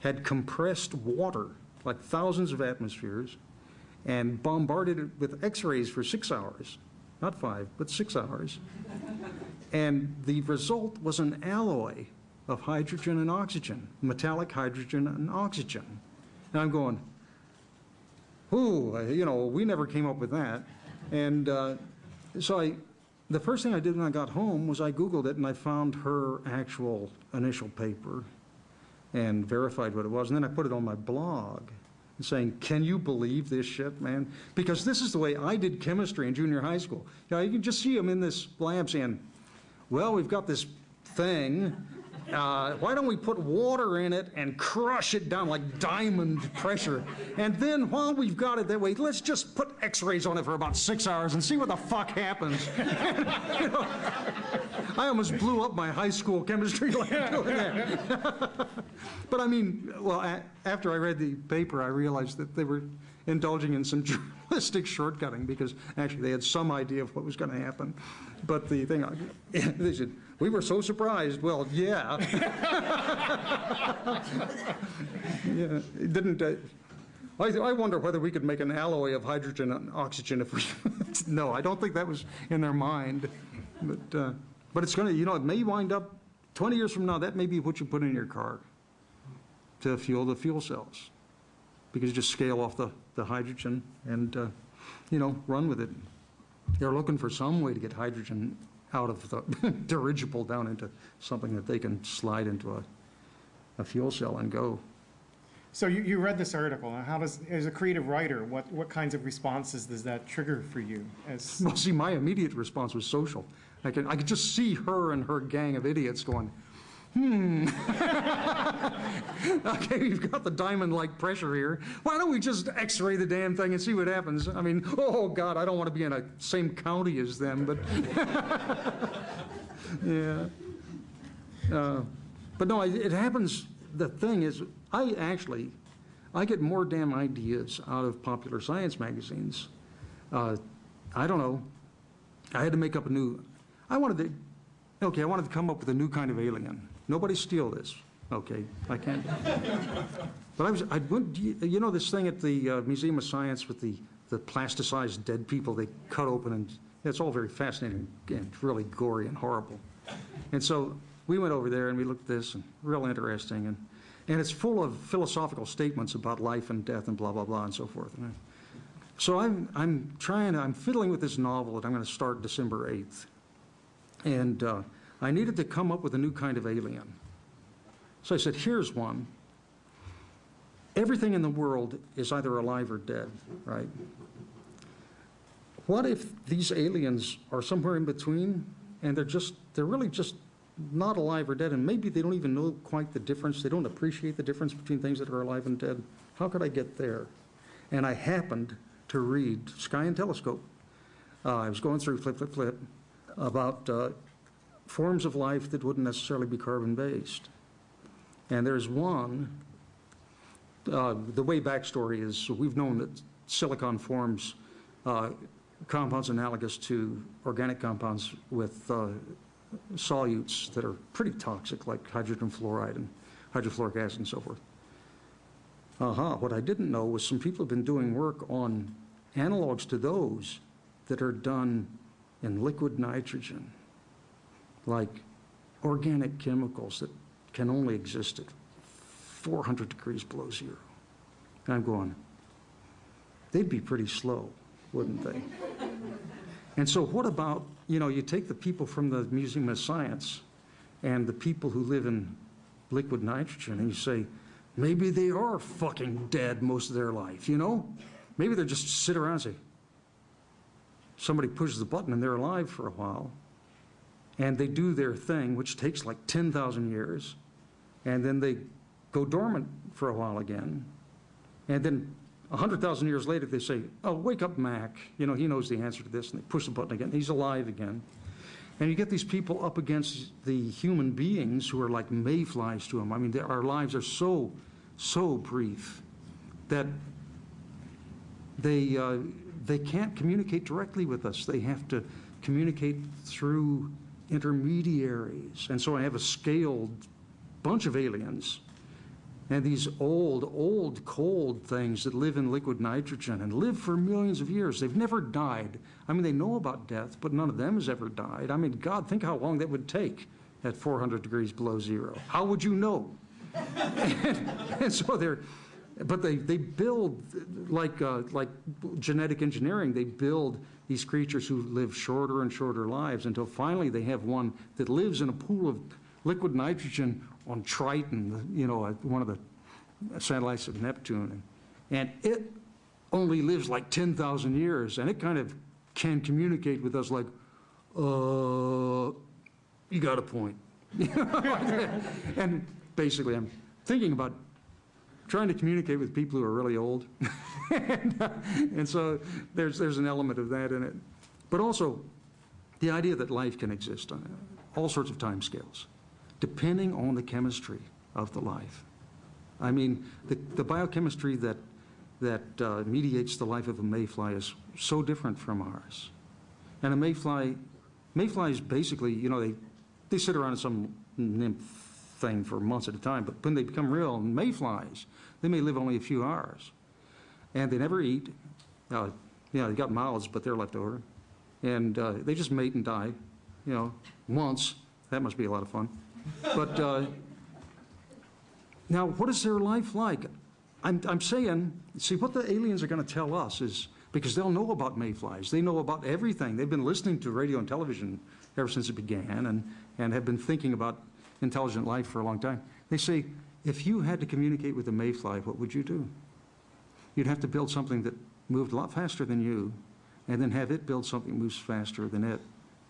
had compressed water, like thousands of atmospheres, and bombarded it with x-rays for six hours. Not five, but six hours. And the result was an alloy of hydrogen and oxygen, metallic hydrogen and oxygen. And I'm going, ooh, you know, we never came up with that. And uh, so I, the first thing I did when I got home was I Googled it and I found her actual initial paper and verified what it was. And then I put it on my blog saying, can you believe this shit, man? Because this is the way I did chemistry in junior high school. You know, you can just see them in this lab saying, well, we've got this thing. Uh, why don't we put water in it and crush it down like diamond pressure? And then while we've got it that way, let's just put x-rays on it for about six hours and see what the fuck happens. You know, I almost blew up my high school chemistry lab doing that. But I mean, well, a- after I read the paper, I realized that they were indulging in some journalistic shortcutting because actually they had some idea of what was going to happen. But the thing, I- they said, we were so surprised. Well, yeah. Yeah, it didn't, uh, I, I wonder whether we could make an alloy of hydrogen and oxygen if we, no, I don't think that was in their mind. But, uh, but it's going to, you know, it may wind up, 20 years from now, that may be what you put in your car to fuel the fuel cells. Because you just scale off the, the hydrogen and, uh, you know, run with it. They're looking for some way to get hydrogen out of the dirigible down into something that they can slide into a, a fuel cell and go. So you, you read this article, and how does, as a creative writer, what, what kinds of responses does that trigger for you? As, Well, see, my immediate response was social. I could, I could just see her and her gang of idiots going, hmm. okay, we've got the diamond-like pressure here. Why don't we just x-ray the damn thing and see what happens? I mean, oh, God, I don't want to be in the same county as them, but, yeah. Uh, But no, it happens, the thing is, I actually, I get more damn ideas out of popular science magazines. Uh, I don't know, I had to make up a new, I wanted to, okay, I wanted to come up with a new kind of alien. Nobody steal this, okay? I can't. But I was, I went, you know this thing at the uh, Museum of Science with the, the plasticized dead people they cut open and, it's all very fascinating and really gory and horrible. And so we went over there and we looked at this and real interesting and, and it's full of philosophical statements about life and death and blah, blah, blah and so forth. And I- so I'm, I'm trying, I'm fiddling with this novel that I'm going to start December 8th. And uh, I needed to come up with a new kind of alien. So I said, here's one. Everything in the world is either alive or dead, right? What if these aliens are somewhere in between and they're just, they're really just not alive or dead and maybe they don't even know quite the difference, they don't appreciate the difference between things that are alive and dead? How could I get there? And I happened to read Sky and Telescope. Uh, I was going through flip, flip, flip about uh, forms of life that wouldn't necessarily be carbon-based. And there's one, uh, the way backstory is, we've known that silicon forms uh, compounds analogous to organic compounds with uh, solutes that are pretty toxic, like hydrogen fluoride and hydrofluoric acid and so forth. Uh-huh, what I didn't know was some people have been doing work on analogs to those that are done in liquid nitrogen, like organic chemicals that can only exist at 400 degrees below zero. And I'm going, they'd be pretty slow, wouldn't they? And so what about, you know, you take the people from the Museum of Science and the people who live in liquid nitrogen and you say, maybe they are fucking dead most of their life, you know? Maybe they're just sit around and say, somebody pushes the button and they're alive for a while. And they do their thing, which takes like 10,000 years. And then they go dormant for a while again. And then 100,000 years later, they say, oh, wake up, Mac. You know, he knows the answer to this. And they push the button again. He's alive again. And you get these people up against the human beings who are like mayflies to them. I mean, our lives are so, so brief that they, uh, they can't communicate directly with us. They have to communicate through intermediaries. And so I have a scaled bunch of aliens and these old, old, cold things that live in liquid nitrogen and live for millions of years. They've never died. I mean, they know about death, but none of them has ever died. I mean, God, think how long that would take at 400 degrees below zero. How would you know? and, and so they're, but they, they build, like, uh, like genetic engineering, they build these creatures who live shorter and shorter lives until finally they have one that lives in a pool of liquid nitrogen on Triton, you know, uh, one of the satellites of Neptune. And it only lives like 10,000 years, and it kind of can communicate with us like, uh, you got a point. and basically, I'm thinking about trying to communicate with people who are really old. and, uh, and so there's, there's an element of that in it. But also, the idea that life can exist on all sorts of time scales, depending on the chemistry of the life. I mean, the, the biochemistry that, that uh, mediates the life of a mayfly is so different from ours. And a mayfly, mayflies basically, you know, they, they sit around in some nymph thing for months at a time, but when they become real mayflies, they may live only a few hours. And they never eat. Uh, you know, they got mouths, but they're left over. And uh, they just mate and die, you know, once. That must be a lot of fun. But uh, now, what is their life like? I'm, I'm saying, see, what the aliens are going to tell us is, because they'll know about mayflies, they know about everything. They've been listening to radio and television ever since it began and, and have been thinking about intelligent life for a long time. They say, if you had to communicate with a mayfly, what would you do? You'd have to build something that moved a lot faster than you, and then have it build something that moves faster than it.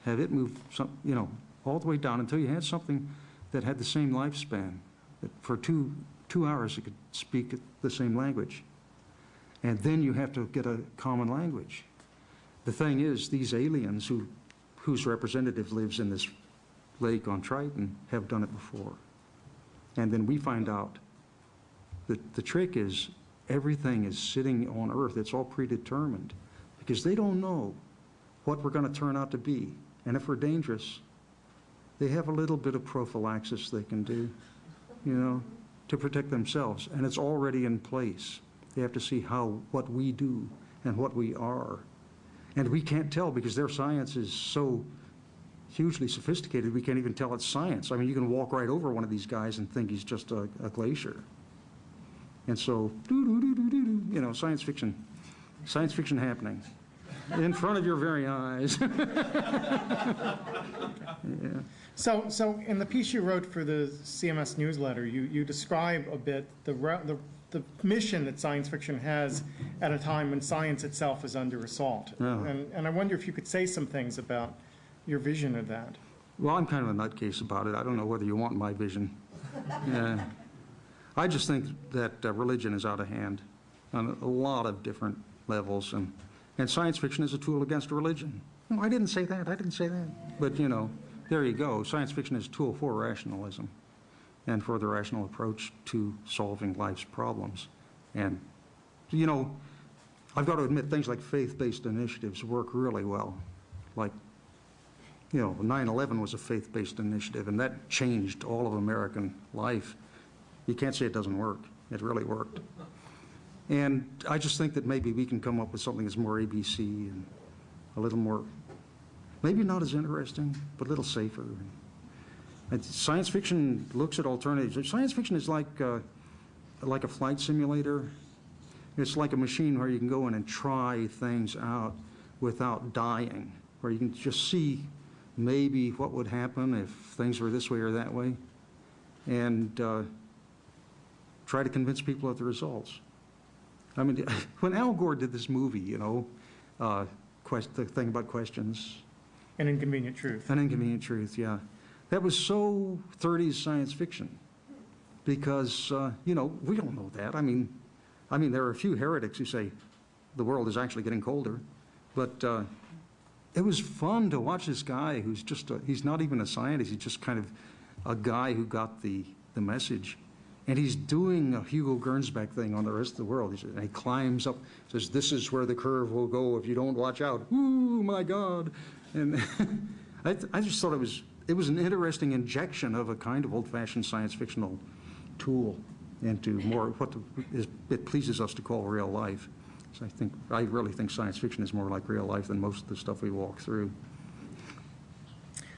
Have it move some, you know, all the way down until you had something that had the same lifespan. That for two, two hours it could speak the same language. And then you have to get a common language. The thing is, these aliens who, whose representative lives in this lake on Triton have done it before. And then we find out that the trick is everything is sitting on Earth. It's all predetermined because they don't know what we're going to turn out to be. And if we're dangerous, they have a little bit of prophylaxis they can do, you know, to protect themselves. And it's already in place. They have to see how, what we do and what we are. And we can't tell because their science is so hugely sophisticated, we can't even tell it's science. I mean, you can walk right over one of these guys and think he's just a, a glacier. And so, doo-doo-doo-doo-doo, you know, science fiction, science fiction happening in front of your very eyes. yeah. So, so in the piece you wrote for the CMS newsletter, you, you describe a bit the, the, the mission that science fiction has at a time when science itself is under assault. Yeah. And, and I wonder if you could say some things about your vision of that. Well, I'm kind of a nutcase about it. I don't know whether you want my vision. Yeah. I just think that uh, religion is out of hand on a lot of different levels, and, and science fiction is a tool against religion. No, I didn't say that. I didn't say that. But, you know, there you go. Science fiction is a tool for rationalism and for the rational approach to solving life's problems. And, you know, I've got to admit, things like faith-based initiatives work really well. Like you know, 9/11 was a faith-based initiative, and that changed all of American life. You can't say it doesn't work. It really worked. And I just think that maybe we can come up with something that's more ABC and a little more, maybe not as interesting, but a little safer. And science fiction looks at alternatives. Science fiction is like, uh, like a flight simulator. It's like a machine where you can go in and try things out without dying, where you can just see maybe what would happen if things were this way or that way, and uh, try to convince people of the results. I mean, when Al Gore did this movie, you know, uh, quest, the thing about questions, An inconvenient truth. An Inconvenient Truth, yeah. That was so 30s science fiction because, uh, you know, we don't know that. I mean, I mean, there are a few heretics who say the world is actually getting colder, but uh, it was fun to watch this guy who's just, a- he's not even a scientist, he's just kind of a guy who got the, the message. And he's doing a Hugo Gernsback thing on the rest of the world. He And he climbs up, says, this is where the curve will go if you don't watch out. Ooh, my God. And I, I just thought it was, it was an interesting injection of a kind of old-fashioned science fictional tool into more, what the- is, it pleases us to call real life. So I think, I really think science fiction is more like real life than most of the stuff we walk through.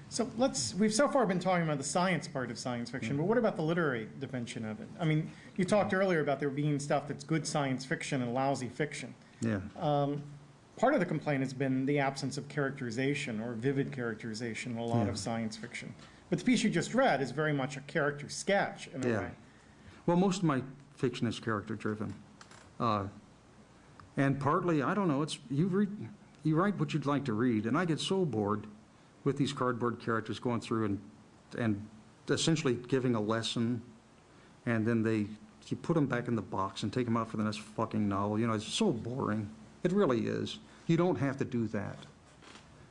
So let's, we've so far been talking about the science part of science fiction, but what about the literary dimension of it? I mean, you talked earlier about there being stuff that's good science fiction and lousy fiction. Yeah. Part of the complaint has been the absence of characterization or vivid characterization in a lot Yeah. of science fiction. But the piece you just read is very much a character sketch in a Yeah. way. Well, most of my fiction is character-driven. Uh, And partly, I don't know, it's, you read, you write what you'd like to read, and I get so bored with these cardboard characters going through and, and essentially giving a lesson, and then they, you put them back in the box and take them out for the next fucking novel. You know, it's so boring. It really is. You don't have to do that.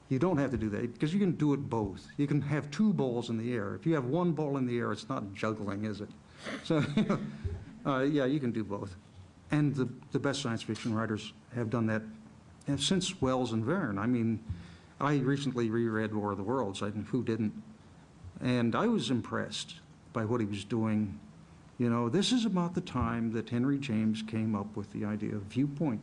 You don't have to do that, because you can do it both. You can have two balls in the air. If you have one ball in the air, it's not juggling, is it? So, uh, yeah, you can do both. And the, the best science fiction writers have done that uh, since Wells and Verne. I mean, I recently reread War of the Worlds, I, who didn't? And I was impressed by what he was doing. You know, this is about the time that Henry James came up with the idea of viewpoint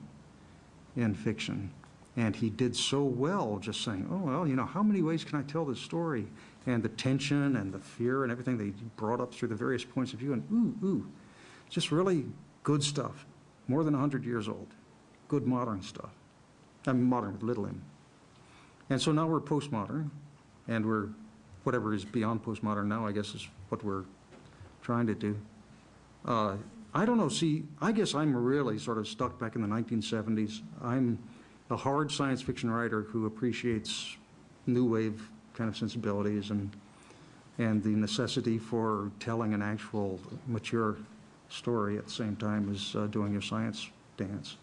in fiction. And he did so well just saying, oh, well, you know, how many ways can I tell this story? And the tension and the fear and everything they brought up through the various points of view, and ooh, ooh, just really good stuff. More than 100 years old. Good modern stuff. I mean, modern with little m. And so now we're postmodern, and we're, whatever is beyond postmodern now, I guess is what we're trying to do. Uh, I don't know, see, I guess I'm really sort of stuck back in the 1970s. I'm a hard science fiction writer who appreciates new wave kind of sensibilities and, and the necessity for telling an actual mature story at the same time as uh, doing your science dance.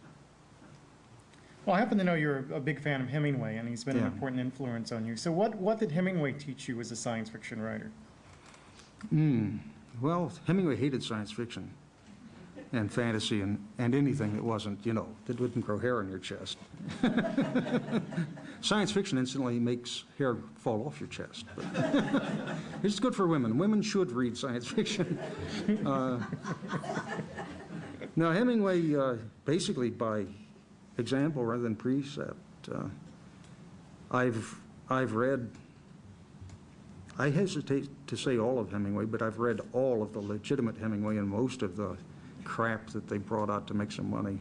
Well, I happen to know you're a big fan of Hemingway, and he's been an important influence on you. So what, what did Hemingway teach you as a science fiction writer? Hmm. Well, Hemingway hated science fiction and fantasy and, and anything that wasn't, you know, that wouldn't grow hair on your chest. science fiction instantly makes hair fall off your chest. It's good for women. Women should read science fiction. Uh, now, Hemingway, uh, basically by example rather than precept, uh, I've, I've read I hesitate to say all of Hemingway, but I've read all of the legitimate Hemingway and most of the crap that they brought out to make some money.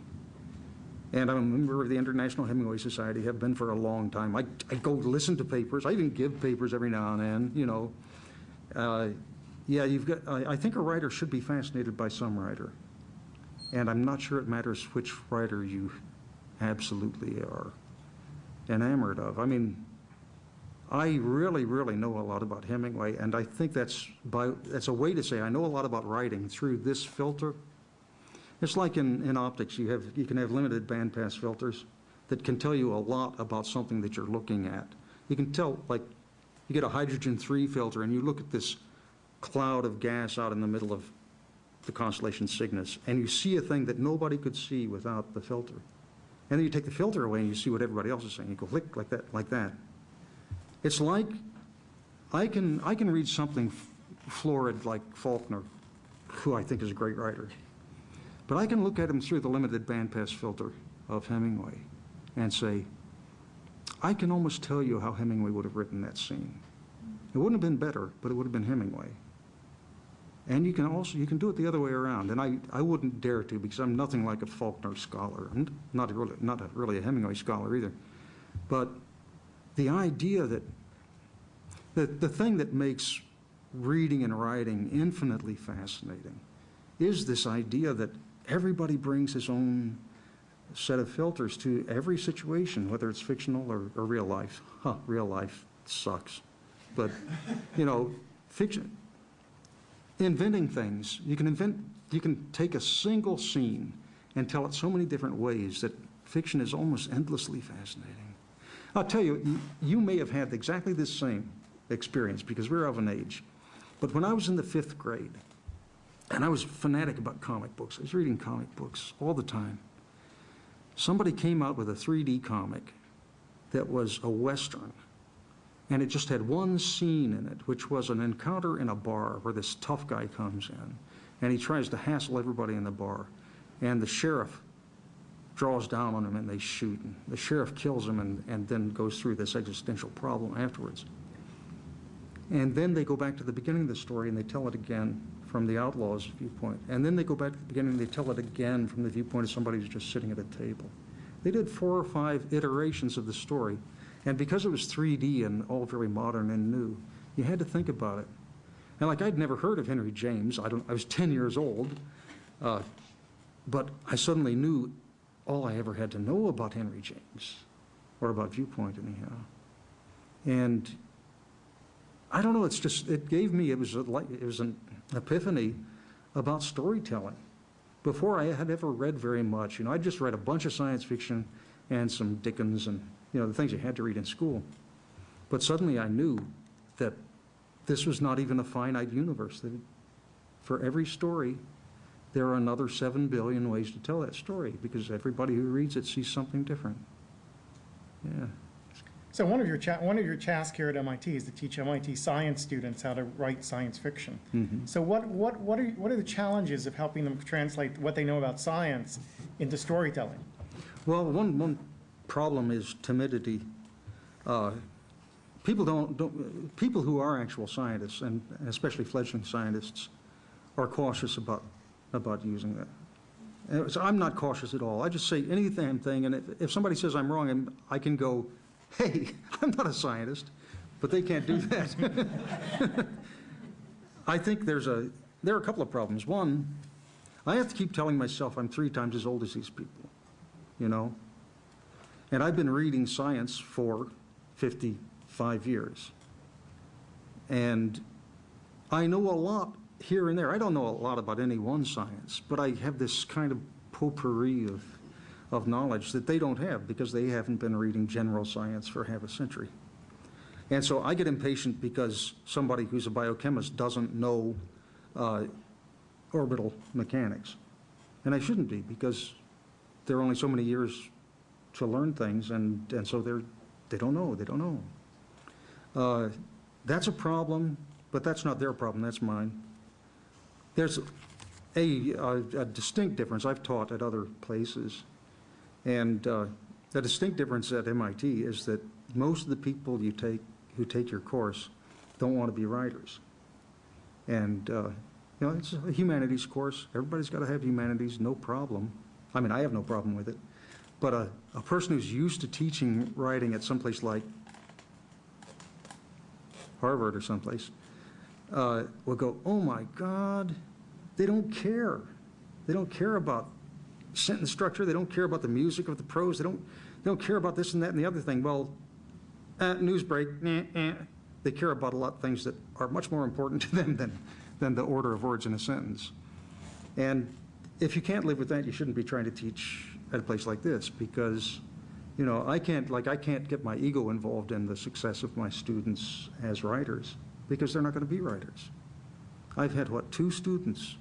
And I'm a member of the International Hemingway Society, have been for a long time. I, I go listen to papers, I even give papers every now and then, you know. Uh, yeah, you've got, I, I think a writer should be fascinated by some writer. And I'm not sure it matters which writer you absolutely are enamored of. I mean, I really, really know a lot about Hemingway, and I think that's by, that's a way to say I know a lot about writing through this filter. It's like in, in optics, you have, you can have limited bandpass filters that can tell you a lot about something that you're looking at. You can tell, like, you get a hydrogen-3 filter and you look at this cloud of gas out in the middle of the constellation Cygnus, and you see a thing that nobody could see without the filter. And then you take the filter away and you see what everybody else is saying. You go click like that, like that. It's like I can I can read something florid like Faulkner, who I think is a great writer, but I can look at him through the limited bandpass filter of Hemingway, and say, I can almost tell you how Hemingway would have written that scene. It wouldn't have been better, but it would have been Hemingway. And you can also you can do it the other way around, and I, I wouldn't dare to because I'm nothing like a Faulkner scholar. I'm not really not a, really a Hemingway scholar either, but the idea that the, the thing that makes reading and writing infinitely fascinating is this idea that everybody brings his own set of filters to every situation, whether it's fictional or, or real life. Huh, real life sucks. But, you know, fiction, inventing things, you can invent, you can take a single scene and tell it so many different ways that fiction is almost endlessly fascinating. I'll tell you, you- you may have had exactly the same experience because we're of an age. But when I was in the fifth grade, and I was fanatic about comic books, I was reading comic books all the time. Somebody came out with a 3D comic that was a Western. And it just had one scene in it, which was an encounter in a bar where this tough guy comes in and he tries to hassle everybody in the bar. And the sheriff draws down on him and they shoot. And the sheriff kills him and, and then goes through this existential problem afterwards. And then they go back to the beginning of the story and they tell it again from the outlaw's viewpoint. And then they go back to the beginning and they tell it again from the viewpoint of somebody who's just sitting at a table. They did four or five iterations of the story. And because it was 3D and all very modern and new, you had to think about it. And like I'd never heard of Henry James. I, don't, I was 10 years old. Uh, but I suddenly knew all I ever had to know about Henry James, or about viewpoint anyhow. And I don't know, it's just, it gave me, it was a, like, it was an epiphany about storytelling. Before I had ever read very much, you know, I just read a bunch of science fiction and some Dickens and, you know, the things you had to read in school. But suddenly I knew that this was not even a finite universe. That for every story, there are another seven billion ways to tell that story because everybody who reads it sees something different. Yeah. So one of your, one of your tasks here at MIT is to teach MIT science students how to write science fiction. So what, what, what are, what are the challenges of helping them translate what they know about science into storytelling? Well, one, one problem is timidity. Uh, People don't, don't, people who are actual scientists, and especially fledgling scientists, are cautious about, about using that. So I'm not cautious at all. I just say any damn thing, and if, if somebody says I'm wrong, I'm- I can go, hey, I'm not a scientist, but they can't do that. I think there's a, there are a couple of problems. One, I have to keep telling myself I'm three times as old as these people, you know? And I've been reading science for 55 years. And I know a lot here and there. I don't know a lot about any one science, but I have this kind of potpourri of, of knowledge that they don't have because they haven't been reading general science for half a century. And so I get impatient because somebody who's a biochemist doesn't know uh, orbital mechanics. And I shouldn't be because there are only so many years to learn things, and, and so they're, they don't know, they don't know. Uh, That's a problem, but that's not their problem, that's mine. There's a, a a distinct difference, I've taught at other places, and uh, the distinct difference at MIT is that most of the people you take, who take your course don't want to be writers. And, uh, you know, it's a humanities course, everybody's got to have humanities, no problem. I mean, I have no problem with it. But a, a person who's used to teaching writing at someplace like Harvard or someplace, uh, will go, oh my God, they don't care. They don't care about sentence structure, they don't care about the music of the prose, they don't, they don't care about this and that and the other thing. Well, uh, news break, eh, eh. They care about a lot of things that are much more important to them than, than the order of words in a sentence. And if you can't live with that, you shouldn't be trying to teach at a place like this because, you know, I can't, like, I can't get my ego involved in the success of my students as writers because they're not going to be writers. I've had, what, two students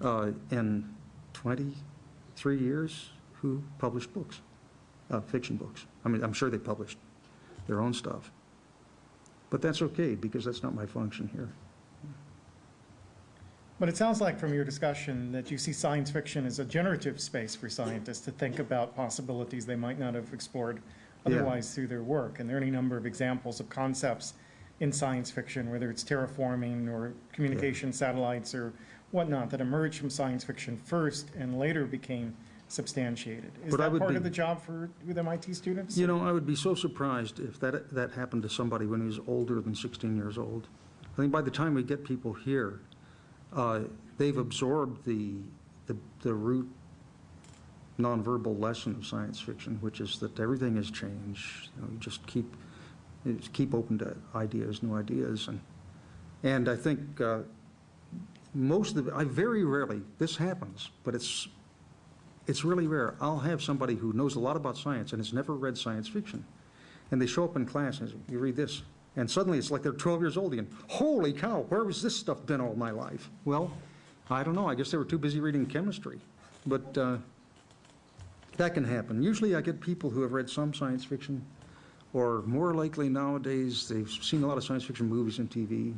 uh, in 23 years who published books, uh, fiction books. I mean, I'm sure they published their own stuff. But that's okay because that's not my function here. But it sounds like from your discussion that you see science fiction as a generative space for scientists to think about possibilities they might not have explored Yeah. otherwise through their work. And there are any number of examples of concepts in science fiction, whether it's terraforming or communication satellites or whatnot, that emerged from science fiction first and later became substantiated. Is But I that would part be- of the job for, with MIT students? You know, I would be so surprised if that, that happened to somebody when he was older than 16 years old. I think by the time we get people here, uh, they've absorbed the, the, the root nonverbal lesson of science fiction, which is that everything has changed. You know, you just keep, you just keep open to ideas, new ideas. And, and I think uh, most of the, I very rarely, this happens, but it's, it's really rare. I'll have somebody who knows a lot about science and has never read science fiction. And they show up in class, and you read this, and suddenly it's like they're 12 years old again. Holy cow, where was this stuff been all my life? Well, I don't know, I guess they were too busy reading chemistry. But uh, that can happen. Usually I get people who have read some science fiction, or more likely nowadays, they've seen a lot of science fiction movies and TV,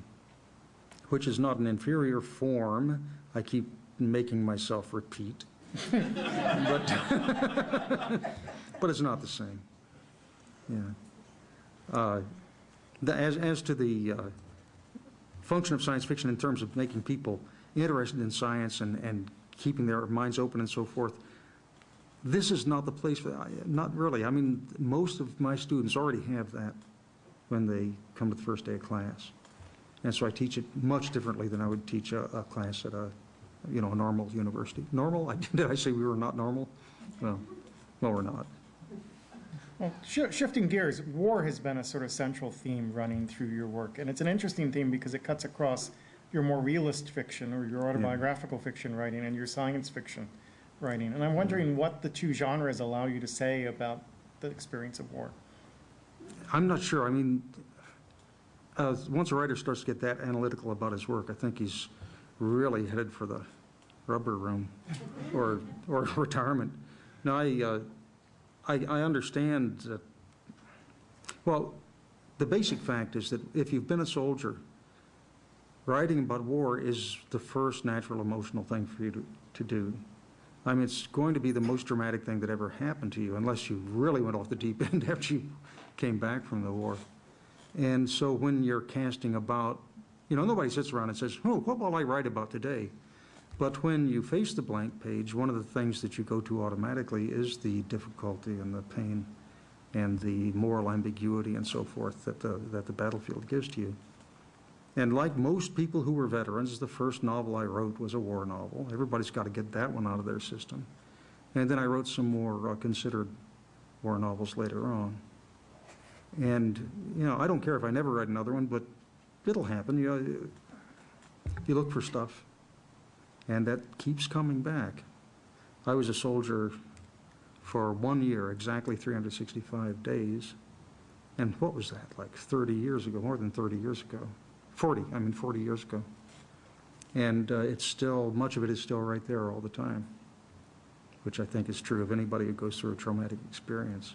which is not an inferior form. I keep making myself repeat. but, but it's not the same. Yeah. Uh, the, as, as to the uh, function of science fiction in terms of making people interested in science and, and keeping their minds open and so forth, this is not the place for that. Not really. I mean, most of my students already have that when they come to the first day of class. And so I teach it much differently than I would teach a, a class at a, you know, a normal university. Normal? I, did I say we were not normal? Well, well, we're not. Well, shi- shifting gears, war has been a sort of central theme running through your work, and it's an interesting theme because it cuts across your more realist fiction or your autobiographical fiction writing and your science fiction writing. And I'm wondering mm-hmm. what the two genres allow you to say about the experience of war. I'm not sure. I mean, uh, once a writer starts to get that analytical about his work, I think he's really headed for the rubber room or, or retirement. Now, I, uh, I, I understand that, well, the basic fact is that if you've been a soldier, writing about war is the first natural emotional thing for you to, to do. I mean, it's going to be the most dramatic thing that ever happened to you, unless you really went off the deep end after you came back from the war. And so when you're casting about, you know, nobody sits around and says, oh, what will I write about today? But when you face the blank page, one of the things that you go to automatically is the difficulty and the pain and the moral ambiguity and so forth that the, that the battlefield gives to you. And like most people who were veterans, the first novel I wrote was a war novel. Everybody's got to get that one out of their system. And then I wrote some more uh, considered war novels later on. And, you know, I don't care if I never write another one, but it'll happen. You know, you look for stuff, and that keeps coming back. I was a soldier for one year, exactly 365 days. And what was that, like 30 years ago, more than 30 years ago? 40, I mean 40 years ago. And uh, it's still, much of it is still right there all the time, which I think is true of anybody who goes through a traumatic experience.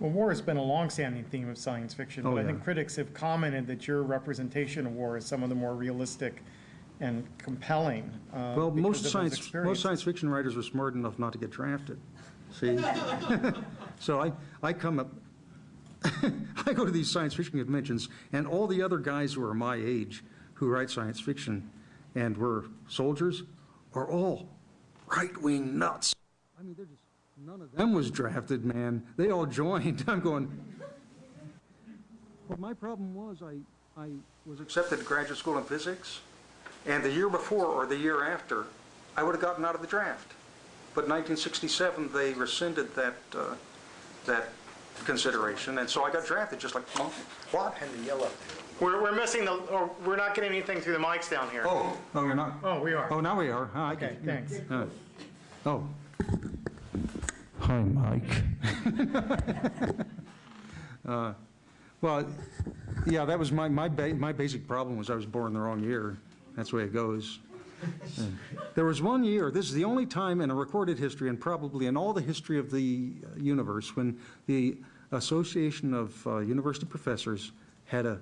Well, war has been a long-standing theme of science fiction, Oh, but I think critics have commented that your representation of war is some of the more realistic and compelling. uh, Well, most science, most science fiction writers were smart enough not to get drafted, see? So I, I come up, I go to these science fiction conventions, and all the other guys who are my age who write science fiction and were soldiers are all right-wing nuts. I mean, they're just, none of them was drafted, man. They all joined. I'm going, well, my problem was I, I was accepted to graduate school in physics, and the year before or the year after, I would have gotten out of the draft. But in 1967, they rescinded that, uh, that consideration, and so I got drafted just like, oh, what? And the yellow. We're, we're missing the, or we're not getting anything through the mics down here. Oh, oh, you're not? Oh, we are. Oh, now we are. Huh, I Okay, can- thanks. uh, Oh. Hi, Mike. Uh, Well, yeah, that was my, my, ba- my basic problem was I was born the wrong year. That's the way it goes. There was one year, this is the only time in a recorded history and probably in all the history of the uh, universe, when the Association of uh, University Professors had a,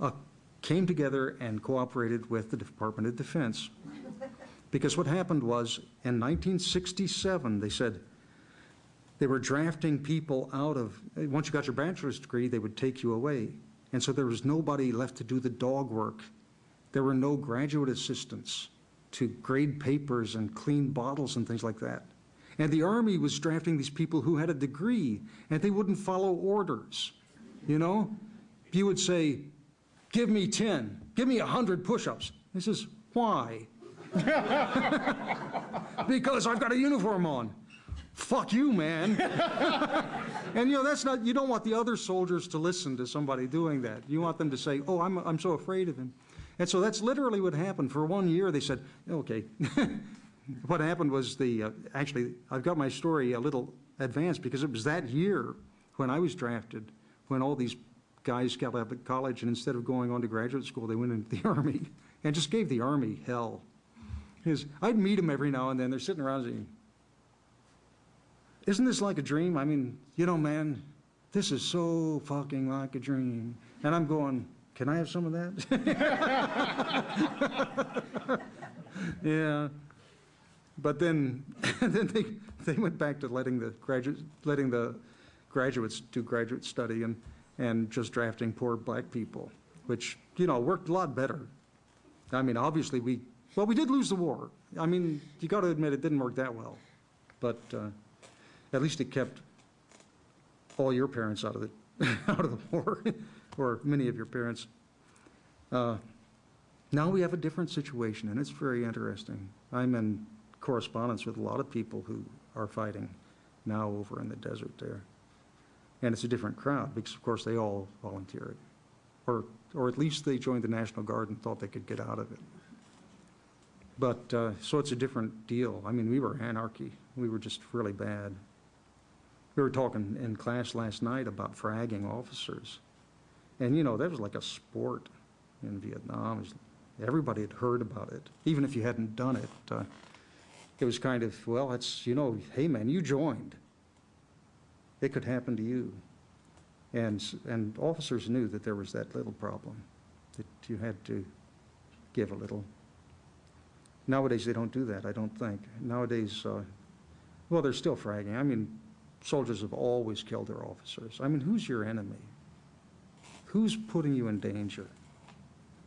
a, came together and cooperated with the Department of Defense. Because what happened was, in 1967, they said, they were drafting people out of, eh, once you got your bachelor's degree, they would take you away. And so there was nobody left to do the dog work. There were no graduate assistants to grade papers and clean bottles and things like that. And the Army was drafting these people who had a degree, and they wouldn't follow orders. You know? You would say, give me 10, give me 100 push-ups. He says, why? because I've got a uniform on. Fuck you, man. and you know, that's not, you don't want the other soldiers to listen to somebody doing that. You want them to say, oh, I'm, I'm so afraid of him. And so that's literally what happened. For one year, they said, okay. what happened was the, uh, actually, I've got my story a little advanced because it was that year when I was drafted, when all these guys got out of college and instead of going on to graduate school, they went into the Army and just gave the Army hell. His, I'd meet them every now and then. They're sitting around saying, isn't this like a dream? I mean, you know, man, this is so fucking like a dream. And I'm going, can I have some of that? yeah. But then, then they, they went back to letting the graduate, letting the graduates do graduate study and, and just drafting poor black people, which, you know, worked a lot better. I mean, obviously, we, well, we did lose the war. I mean, you got to admit, it didn't work that well. But uh, at least it kept all your parents out of the, out of the war, or many of your parents. Uh, Now we have a different situation, and it's very interesting. I'm in correspondence with a lot of people who are fighting now over in the desert there. And it's a different crowd, because of course they all volunteered. Or, or at least they joined the National Guard and thought they could get out of it. But, uh, so it's a different deal. I mean, we were anarchy. We were just really bad. We were talking in class last night about fragging officers. And, you know, that was like a sport in Vietnam. Everybody had heard about it, even if you hadn't done it. Uh, It was kind of, well, it's, you know, hey, man, you joined. It could happen to you. And, and officers knew that there was that little problem, that you had to give a little. Nowadays, they don't do that, I don't think. Nowadays, uh, well, they're still fragging. I mean, soldiers have always killed their officers. I mean, who's your enemy? Who's putting you in danger?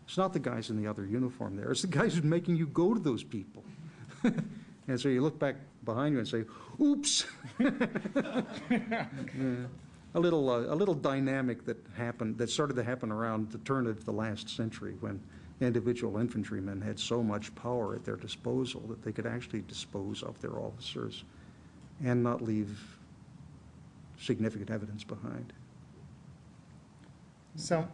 It's not the guys in the other uniform there. It's the guys who's making you go to those people. and so you look back behind you and say, "Oops." A little, uh, a little dynamic that happened, that started to happen around the turn of the last century when individual infantrymen had so much power at their disposal that they could actually dispose of their officers and not leave significant evidence behind. So,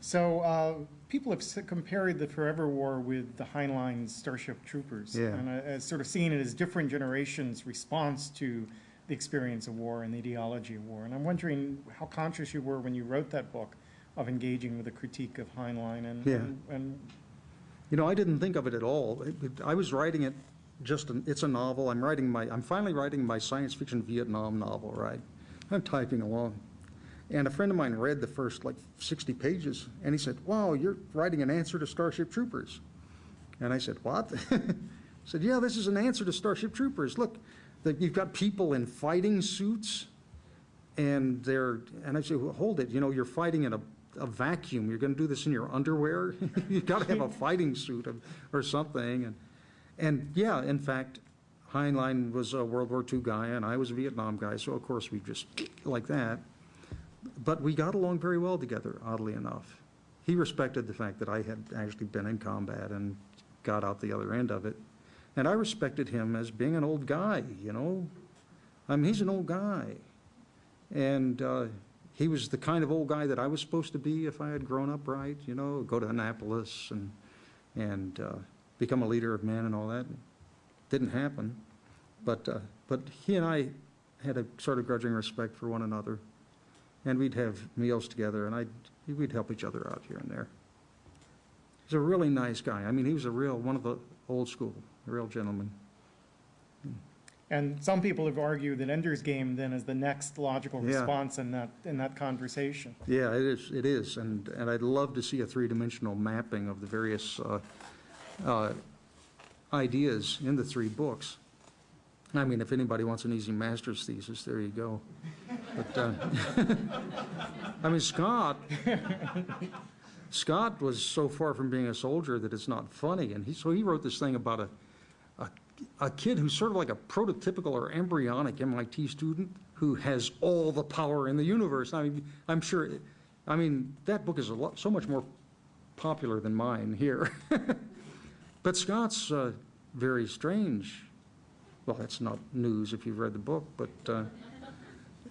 so uh, people have compared the Forever War with the Heinlein Starship Troopers. Yeah. And uh, as sort of seeing it as different generations' response to the experience of war and the ideology of war. And I'm wondering how conscious you were when you wrote that book of engaging with a critique of Heinlein and, Yeah. and, and You know, I didn't think of it at all. It- it- I was writing it just, an- it's a novel. I'm writing my, I'm finally writing my science fiction Vietnam novel, right? I'm typing along. And a friend of mine read the first like 60 pages, and he said, wow, you're writing an answer to Starship Troopers. And I said, what? Said, yeah, this is an answer to Starship Troopers. Look, that you've got people in fighting suits, and they're, and I said, well, hold it, you know, you're fighting in a, a vacuum. You're going to do this in your underwear? You've got to have a fighting suit or something. And, and yeah, in fact, Heinlein was a World War II guy, and I was a Vietnam guy, so of course we just like that. But we got along very well together, oddly enough. He respected the fact that I had actually been in combat and got out the other end of it. And I respected him as being an old guy, you know? I mean, he's an old guy. And uh, he was the kind of old guy that I was supposed to be if I had grown up right, you know, go to Annapolis and, and uh, become a leader of men and all that. Didn't happen. But, uh, but he and I had a sort of grudging respect for one another. And we'd have meals together, and I'd, we'd help each other out here and there. He's a really nice guy. I mean, he was a real, one of the old school, a real gentleman. and some people have argued that Ender's Game then is the next logical Yeah. response in that in that conversation. Yeah, it is, it is, and, and I'd love to see a three-dimensional mapping of the various uh, uh, ideas in the three books. I mean, if anybody wants an easy master's thesis, there you go. But, uh, I mean, Scott, Scott was so far from being a soldier that it's not funny, and he, so he wrote this thing about a, a, a kid who's sort of like a prototypical or embryonic MIT student who has all the power in the universe. I mean, I'm sure, I mean, that book is a lot, so much more popular than mine here. But Scott's uh, very strange. Well, that's not news if you've read the book, but uh,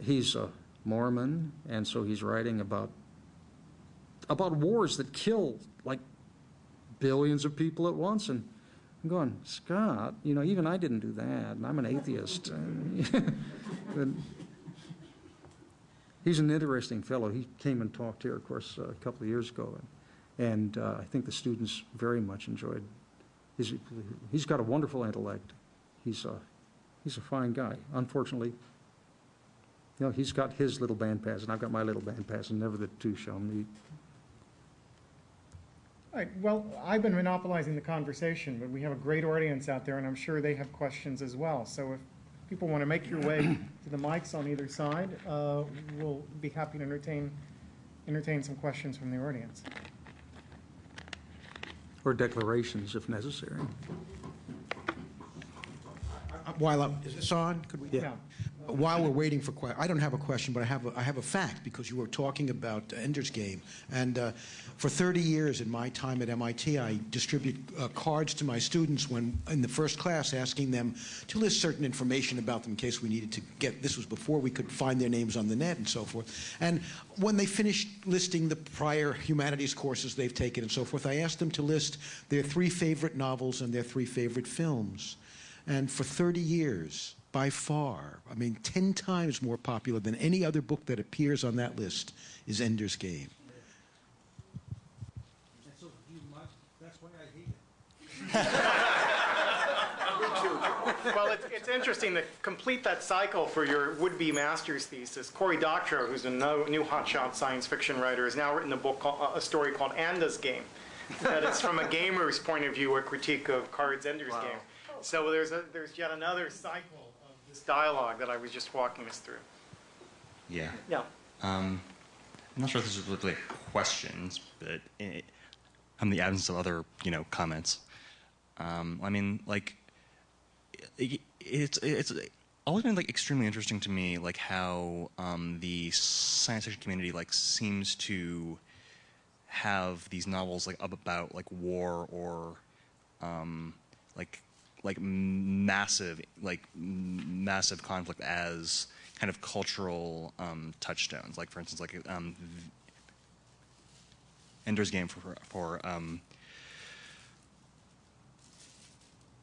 he's a Mormon, and so he's writing about about wars that kill like billions of people at once. And I'm going, Scott, you know, even I didn't do that, and I'm an atheist. And- he's an interesting fellow. He came and talked here, of course, a couple of years ago, and, and uh, I think the students very much enjoyed. He's, he's got a wonderful intellect. He's a, he's a fine guy. Unfortunately, you know, he's got his little band pass, and I've got my little band pass, and never the two shall meet. All right, well, I've been monopolizing the conversation, but we have a great audience out there, and I'm sure they have questions as well. So if people want to make your way to the mics on either side, uh, we'll be happy to entertain, entertain some questions from the audience. Or declarations if necessary. While, I'm- is this on? Could we? Yeah. While we're waiting for que, I don't have a question, but I have a, I have a fact, because you were talking about Ender's Game. And uh, for 30 years in my time at MIT, I distribute uh, cards to my students when, in the first class, asking them to list certain information about them in case we needed to get, this was before we could find their names on the net and so forth. And when they finished listing the prior humanities courses they've taken and so forth, I asked them to list their three favorite novels and their three favorite films. And for 30 years, by far, I mean, 10 times more popular than any other book that appears on that list is Ender's Game. That's why I hate it. Well, it's, it's interesting to complete that cycle for your would-be master's thesis. Cory Doctorow, who's a no, new hotshot science fiction writer, has now written a book, called, a story called Anda's Game. That is from a gamer's point of view, a critique of Card's Ender's Game. So there's a, there's yet another cycle of this dialogue that I was just walking us through. Yeah. Yeah. Um, I'm not sure if this is really questions, but it, in the absence of other, you know, comments, um, I mean, like, it, it's it's always been like extremely interesting to me, like how um, the science fiction community like seems to have these novels like up about like war or um, like like massive like massive conflict as kind of cultural um, touchstones. Like for instance, like um, Ender's Game for for um,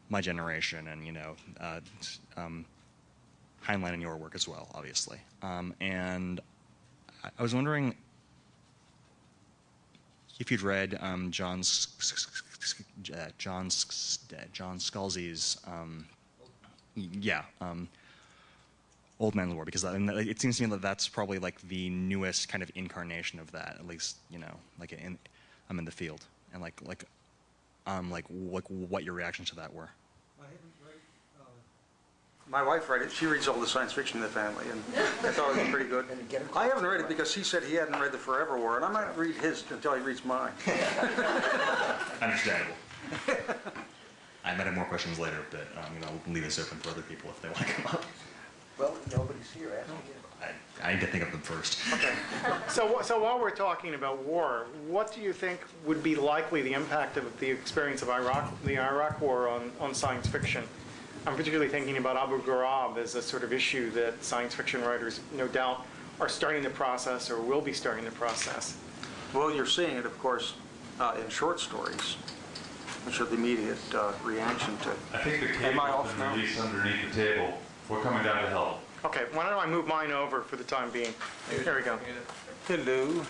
my generation, and you know, uh, um, Heinlein and your work as well, obviously. Um, and I, I was wondering if you'd read um, John John Scalzi's um, yeah um, Old Man's War because it seems to me that that's probably like the newest kind of incarnation of that at least you know like in I'm in the field. And like like um like what what your reactions to that were My wife read it, she reads all the science fiction in the family, and I thought it was pretty good. I haven't read it because he said he hadn't read the Forever War, and I might read his until he reads mine. understandable I might have more questions later but um, you know I'll leave this open for other people if they want to come up Well, nobody's here, ask I, I need to think of them first Okay. So, so while we're talking about war, what do you think would be likely the impact of the experience of Iraq, the Iraq War on, on science fiction? I'm particularly thinking about Abu Ghraib as a sort of issue that science fiction writers, no doubt, are starting the process or will be starting the process. Well, you're seeing it, of course, uh, in short stories, which are the immediate uh, reaction to. I think the Am I cable's off been now? released underneath the table. We're coming down to help. Okay, why don't I move mine over for the time being? There we go. Hello.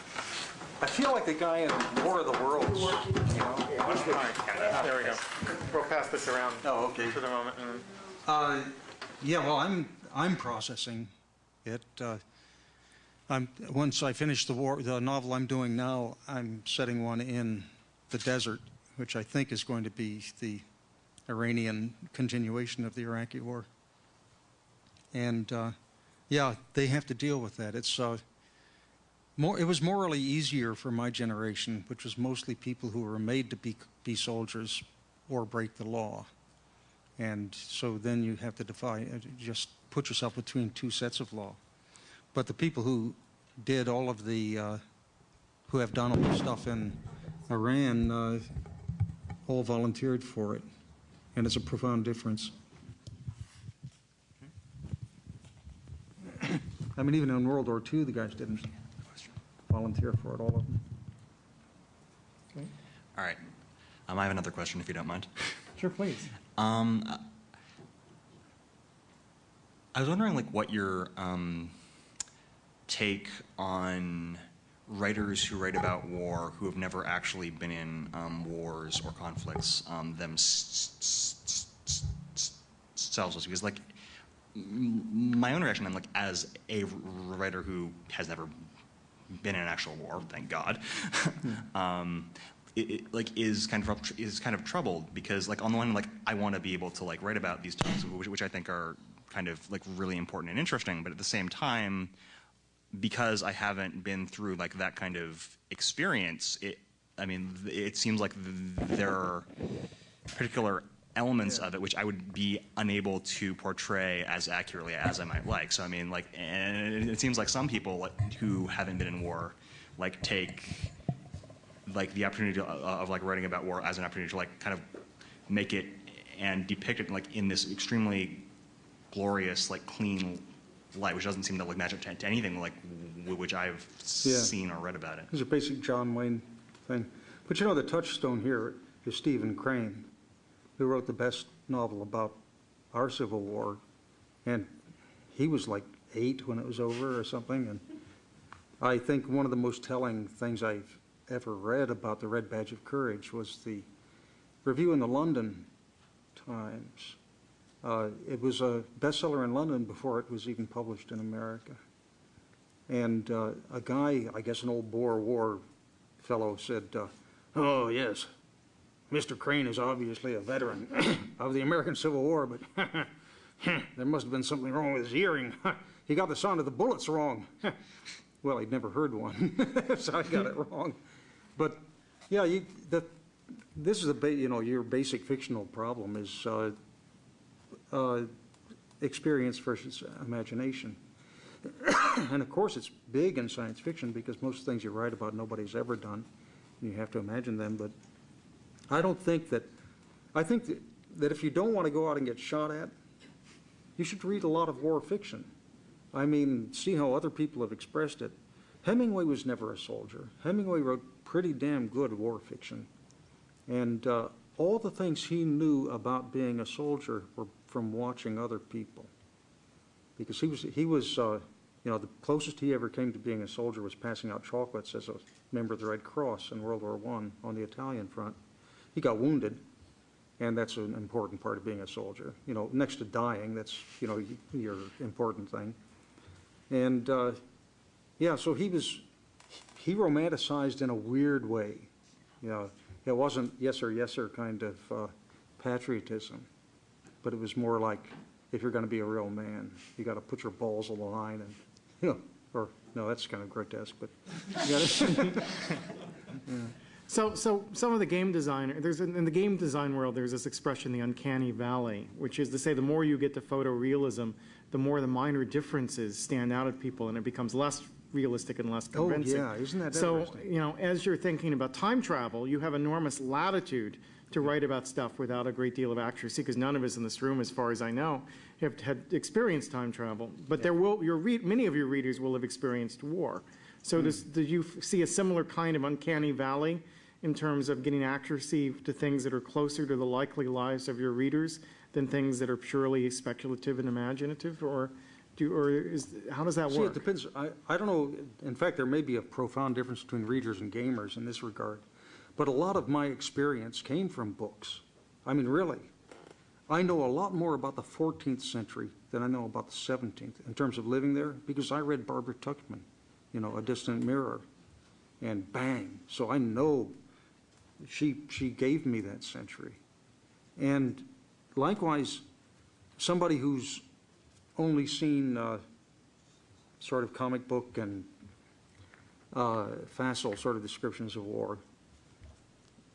I feel like the guy in War of the Worlds, you know? All right, there we go. We'll pass this around Oh, okay. for the moment. and- Uh, yeah, well, I'm, I'm processing it. Uh, I'm, once I finish the war, the novel I'm doing now, I'm setting one in the desert, which I think is going to be the Iranian continuation of the Iraqi war. And, uh, yeah, they have to deal with that. It's, uh, more, it was morally easier for my generation, which was mostly people who were made to be, be soldiers or break the law. And so then you have to defy, uh, just put yourself between two sets of law. But the people who did all of the, uh, who have done all the stuff in Iran, uh, all volunteered for it. And it's a profound difference. I mean, even in World War II, the guys didn't volunteer for it, all of them. all right um, I have another question if you don't mind Sure, please. Um, I was wondering, like, what your um, take on writers who write about war who have never actually been in um, wars or conflicts um, themselves because like my own reaction i'm like as a writer who has never been in an actual war thank god. Um, it, it, like is kind of is kind of troubled because like on the one hand like i want to be able to like write about these topics which, which i think are kind of like really important and interesting but at the same time because I haven't been through like that kind of experience, it, I mean, it seems like there are particular elements of it which I would be unable to portray as accurately as I might like. So I mean, like, and it seems like some people like, who haven't been in war, like, take like the opportunity to, uh, of like writing about war as an opportunity to like kind of make it and depict it like in this extremely glorious, like clean light, which doesn't seem to like match up to, to anything like w- which I've Yeah. seen or read about it. It's a basic John Wayne thing. But you know, the touchstone here is Stephen Crane, who wrote the best novel about our Civil War. And he was like eight when it was over or something. And I think one of the most telling things I've ever read about the Red Badge of Courage was the review in the London Times. Uh, it was a bestseller in London before it was even published in America. And uh, a guy, I guess an old Boer War fellow, said, uh, "Oh yes, Mr. Crane is obviously a veteran of the American Civil War, but there must have been something wrong with his hearing. he got the sound of the bullets wrong." well, he'd never heard one, so I got it wrong. But yeah, you, the, this is a ba- you know your basic fictional problem is uh, uh, experience versus imagination. and of course, it's big in science fiction because most things you write about nobody's ever done. And you have to imagine them. But I don't think that, I think that, if you don't want to go out and get shot at, you should read a lot of war fiction. I mean, see how other people have expressed it. Hemingway was never a soldier. Hemingway wrote pretty damn good war fiction. And uh, all the things he knew about being a soldier were from watching other people. Because he was, he was, uh, you know, the closest he ever came to being a soldier was passing out chocolates as a member of the Red Cross in World War I on the Italian front. He got wounded, and that's an important part of being a soldier. You know, next to dying, that's, you know, your important thing. And, uh, yeah, so he was, he romanticized in a weird way. You know, it wasn't yes sir, yes sir kind of uh, patriotism, but it was more like if you're going to be a real man, you got to put your balls on the line and, you know, or, no, that's kind of grotesque, but got So, so some of the game design, there's, in the game design world, there's this expression, the uncanny valley, which is to say the more you get to photorealism, the more the minor differences stand out at people and it becomes less realistic and less convincing. Oh, convincing. yeah, isn't that So, you know, as you're thinking about time travel, you have enormous latitude to write about stuff without a great deal of accuracy, because none of us in this room, as far as I know, have had experienced time travel. But there will, your read, many of your readers will have experienced war. So Hmm. does, do you f- see a similar kind of uncanny valley in terms of getting accuracy to things that are closer to the likely lives of your readers than things that are purely speculative and imaginative, or do, or is, how does that See, it depends. I, I don't know. In fact, there may be a profound difference between readers and gamers in this regard. But a lot of my experience came from books. I mean, really. I know a lot more about the 14th century than I know about the 17th in terms of living there because I read Barbara Tuchman, you know, A Distant Mirror, and bang. So I know she, she gave me that century. And likewise, somebody who's only seen uh, sort of comic book and uh, facile sort of descriptions of war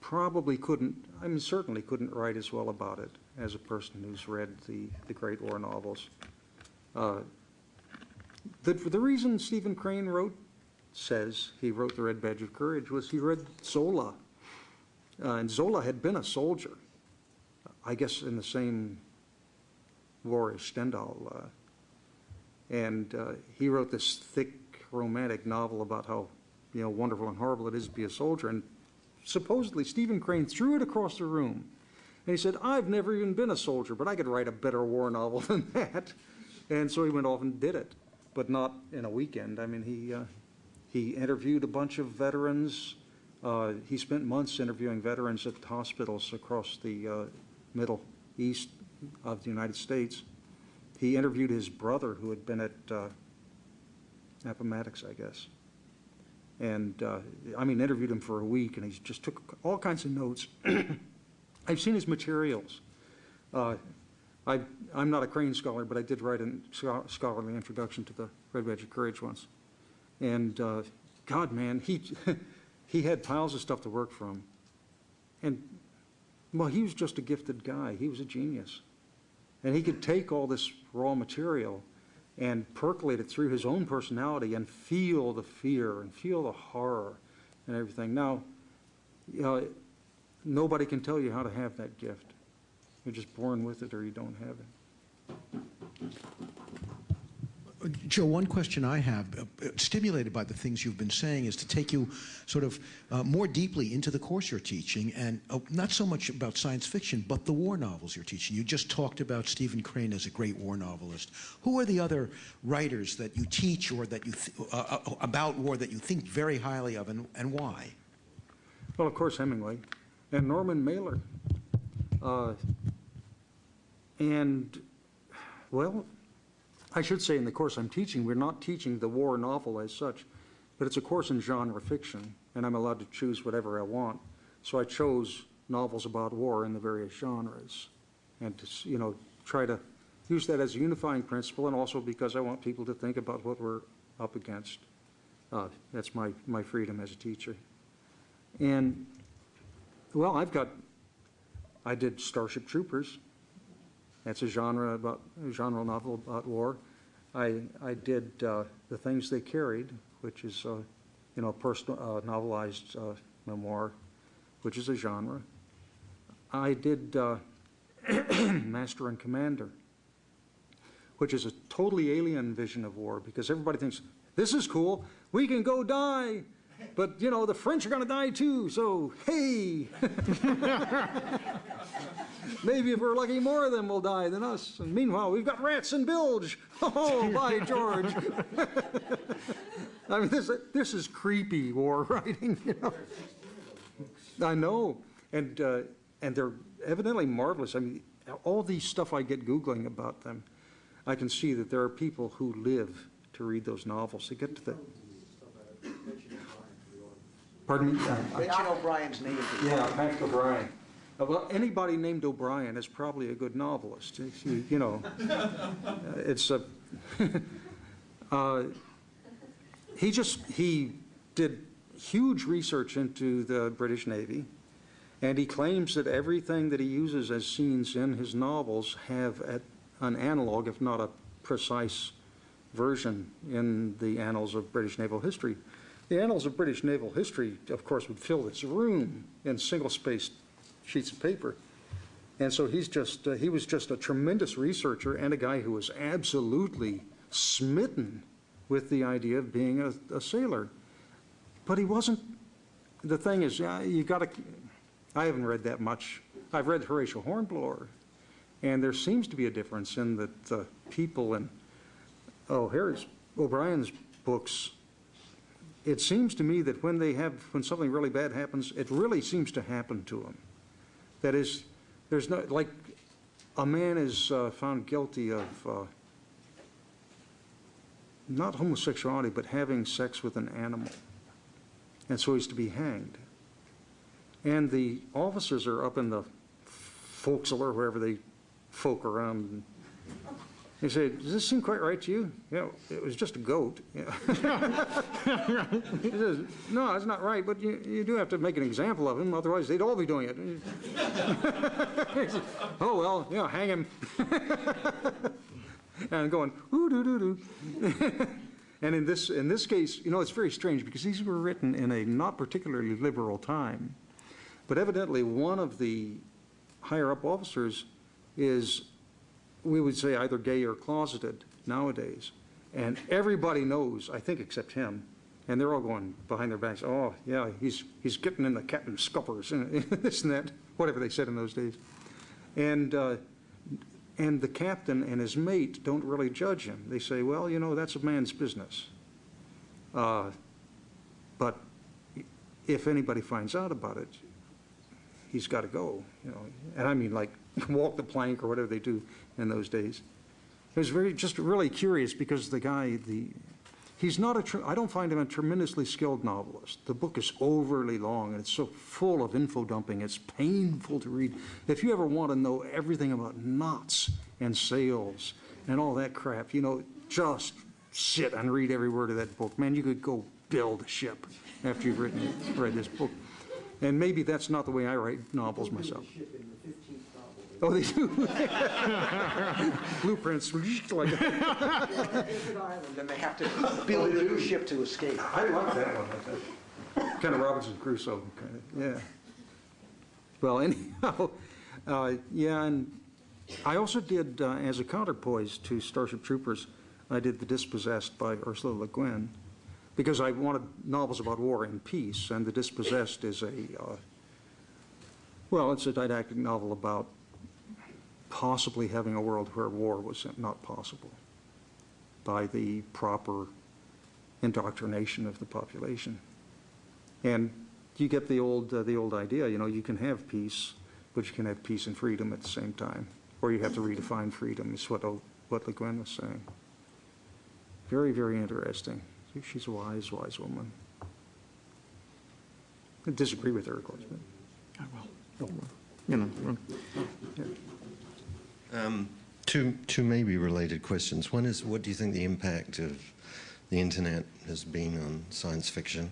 probably couldn't, I mean, certainly couldn't write as well about it as a person who's read the, the great war novels. Uh, The, the reason Stephen Crane wrote, says he wrote The Red Badge of Courage was he read Zola. Uh, and Zola had been a soldier, I guess in the same war as Stendhal. uh, And uh, he wrote this thick romantic novel about how, you know, wonderful and horrible it is to be a soldier. And supposedly Stephen Crane threw it across the room. And he said, I've never even been a soldier, but I could write a better war novel than that. And so he went off and did it. but not in a weekend. I mean, he, uh, he interviewed a bunch of veterans. Uh, He spent months interviewing veterans at hospitals across the uh, Middle East of the United States. He interviewed his brother, who had been at uh, Appomattox, I guess. And, uh, I mean, interviewed him for a week, and he just took all kinds of notes. I've seen his materials. Uh, I, I'm not a Crane scholar, but I did write a scholarly introduction to the Red Badge of Courage once. And, uh, God, man, he, he had piles of stuff to work from. And, well, he was just a gifted guy. He was a genius. And he could take all this raw material and percolate it through his own personality and feel the fear and feel the horror and everything. Now, you know, nobody can tell you how to have that gift. You're just born with it or you don't have it. Joe, one question I have, uh, stimulated by the things you've been saying, is to take you sort of uh, more deeply into the course you're teaching, and uh, not so much about science fiction, but the war novels you're teaching. You just talked about Stephen Crane as a great war novelist. Who are the other writers that you teach or that you uh, uh, about war that you think very highly of, and, and why? Well, of course, Hemingway and Norman Mailer. Uh, and, well, I should say in the course I'm teaching, we're not teaching the war novel as such, but it's a course in genre fiction, and I'm allowed to choose whatever I want. So I chose novels about war in the various genres, and to, you know, try to use that as a unifying principle, and also because I want people to think about what we're up against. Uh, That's my, my freedom as a teacher. And, well, I've got, I did Starship Troopers. That's a genre about, a genre novel about war. I, I did uh, The Things They Carried, which is, uh, you know, a personal, uh, novelized uh, memoir, which is a genre. I did Master and Commander, which is a totally alien vision of war because everybody thinks, this is cool, we can go die. But, you know, the French are going to die too, so hey. Maybe if we're lucky, more of them will die than us. And meanwhile, we've got rats and bilge. Oh, by George. I mean, this, this is creepy war writing, you know. I know, and, uh, and they're evidently marvelous. I mean, all these stuff I get Googling about them, I can see that there are people who live to read those novels. They get to the. Pardon me? Mention O'Brian's name. Yeah, Max O'Brian. Uh, Well, anybody named O'Brien is probably a good novelist, you you know. Uh, It's a, uh, he just, he did huge research into the British Navy, and he claims that everything that he uses as scenes in his novels have at- an analog, if not a precise version in the annals of British naval history. The annals of British naval history, of course, would fill this room in single-spaced sheets of paper. And so he's just, uh, he was just a tremendous researcher and a guy who was absolutely smitten with the idea of being a, a sailor. But he wasn't, the thing is, uh, you gotta, I haven't read that much. I've read Horatio Hornblower, and there seems to be a difference in that the people in, oh, Harry's, O'Brian's books, it seems to me that when they have, when something really bad happens, it really seems to happen to them. That is, there's no, like, a man is uh, found guilty of uh, not homosexuality, but having sex with an animal. And so he's to be hanged. And the officers are up in the forecastle or wherever they folk around. And said, does this seem quite right to you? Yeah, it was just a goat. Yeah. He says, no, that's not right, but you, you do have to make an example of him, otherwise they'd all be doing it. Says, oh, well, yeah, hang him. and going, ooh, doo, doo, doo. And in this, in this case, you know, it's very strange because these were written in a not particularly liberal time. But evidently, one of the higher-up officers is, we would say, either gay or closeted nowadays. And everybody knows, I think except him, and they're all going behind their backs, oh, yeah, he's, he's getting in the captain's scuppers, and this and that, whatever they said in those days. And uh, And the captain and his mate don't really judge him. They say, well, you know, that's a man's business. Uh, But if anybody finds out about it, he's got to go, you know. And I mean, like, walk the plank or whatever they do in those days. It was very, just really curious because the guy, the, he's not a, I don't find him a tremendously skilled novelist. The book is overly long and it's so full of info dumping, it's painful to read. If you ever want to know everything about knots and sails and all that crap, you know, just sit and read every word of that book. Man, you could go build a ship after you've written, read this book. And maybe that's not the way I write novels myself. Oh, they do? Blueprints, like, And they have to build a new ship to escape. I like that one. Kind of Robinson Crusoe, kind of, yeah. Well, anyhow, uh, yeah, and I also did, uh, as a counterpoise to Starship Troopers, I did The Dispossessed by Ursula Le Guin, because I wanted novels about war and peace, and The Dispossessed is a, uh, well, it's a didactic novel about possibly having a world where war was not possible by the proper indoctrination of the population. And you get the old, uh, the old idea, you know, you can have peace, but you can have peace and freedom at the same time. Or you have to redefine freedom, is what, O- what Le Guin was saying. Very, very interesting. She's a wise, wise woman. I disagree with her, of course, but. I will. You know, Um, Two, two maybe related questions. One is, what do you think the impact of the internet has been on science fiction,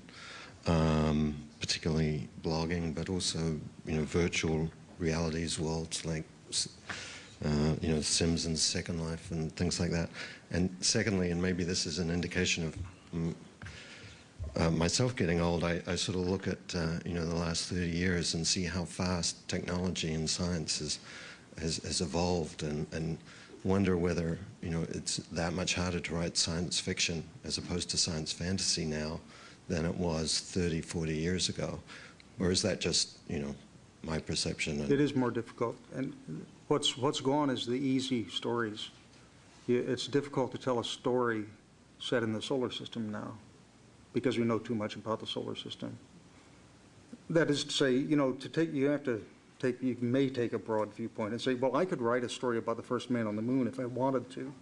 um, particularly blogging, but also, you know, virtual realities worlds like, uh, you know, Sims and Second Life and things like that. And secondly, and maybe this is an indication of mm, uh, myself getting old, I, I sort of look at uh, you know the last 30 years and see how fast technology and science has has, has evolved, and, and wonder whether you know it's that much harder to write science fiction as opposed to science fantasy now than it was 30, 40 years ago, or is that just you know my perception? It is more difficult, and what's, what's gone is the easy stories. It's difficult to tell a story set in the solar system now, because we know too much about the solar system. That is to say, you know, to take, you have to take, you may take a broad viewpoint and say, well, I could write a story about the first man on the moon if I wanted to,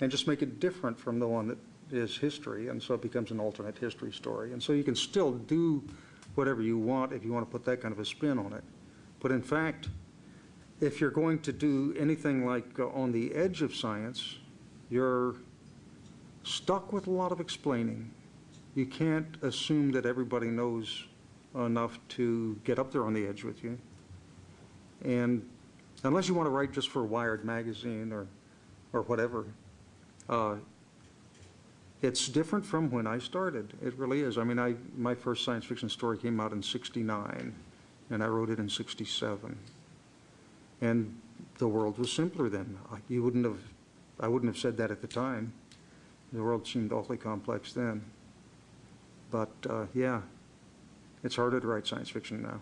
and just make it different from the one that is history, and so it becomes an alternate history story. And so you can still do whatever you want if you want to put that kind of a spin on it. But in fact, if you're going to do anything like uh, on the edge of science, you're stuck with a lot of explaining. You can't assume that everybody knows enough to get up there on the edge with you. And unless you want to write just for Wired magazine or, or whatever, uh, it's different from when I started. It really is. I mean, I, my first science fiction story came out in 69, and I wrote it in 67. And the world was simpler then. I- You wouldn't have, I wouldn't have said that at the time. The world seemed awfully complex then. But, uh, yeah, it's harder to write science fiction now.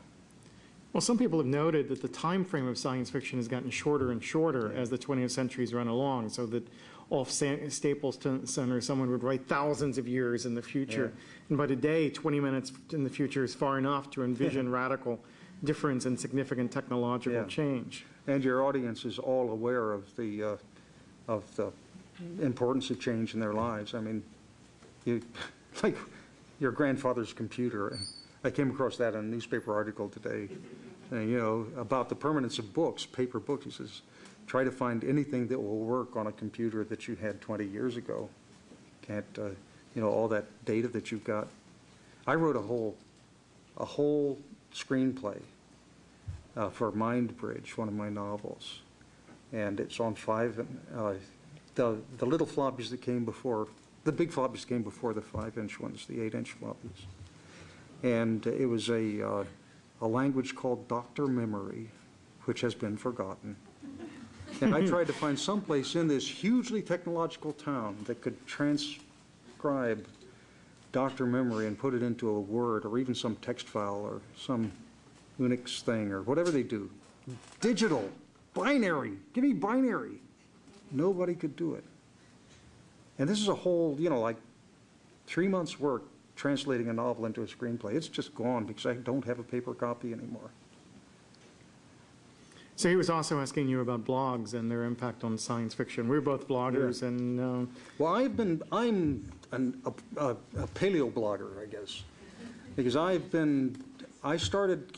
Well, some people have noted that the time frame of science fiction has gotten shorter and shorter as the 20th century's run along, so that Olaf Stapledon Center, someone would write thousands of years in the future. And by today, 20 minutes in the future is far enough to envision radical difference and significant technological Yeah. change. And your audience is all aware of the, uh, of the importance of change in their lives. I mean, you, like your grandfather's computer. I came across that in a newspaper article today, you know, about the permanence of books, paper books. He says, try to find anything that will work on a computer that you had 20 years ago. Can't, uh, you know, all that data that you've got. I wrote a whole, a whole screenplay uh, for Mindbridge, one of my novels. And it's on five, uh, the, the little floppies that came before, the big floppies came before the five-inch ones, the eight-inch floppies. And it was a, uh, a language called Doctor Memory, which has been forgotten. And I tried to find some place in this hugely technological town that could transcribe Doctor Memory and put it into a word or even some text file or some Unix thing or whatever they do. Digital, binary, give me binary. Nobody could do it. And this is a whole, you know, like three months' work translating a novel into a screenplay. It's just gone because I don't have a paper copy anymore. So he was also asking you about blogs and their impact on science fiction. We're both bloggers, and uh, Well, I've been, I'm an, a, a a paleo blogger, I guess, because I've been, I started,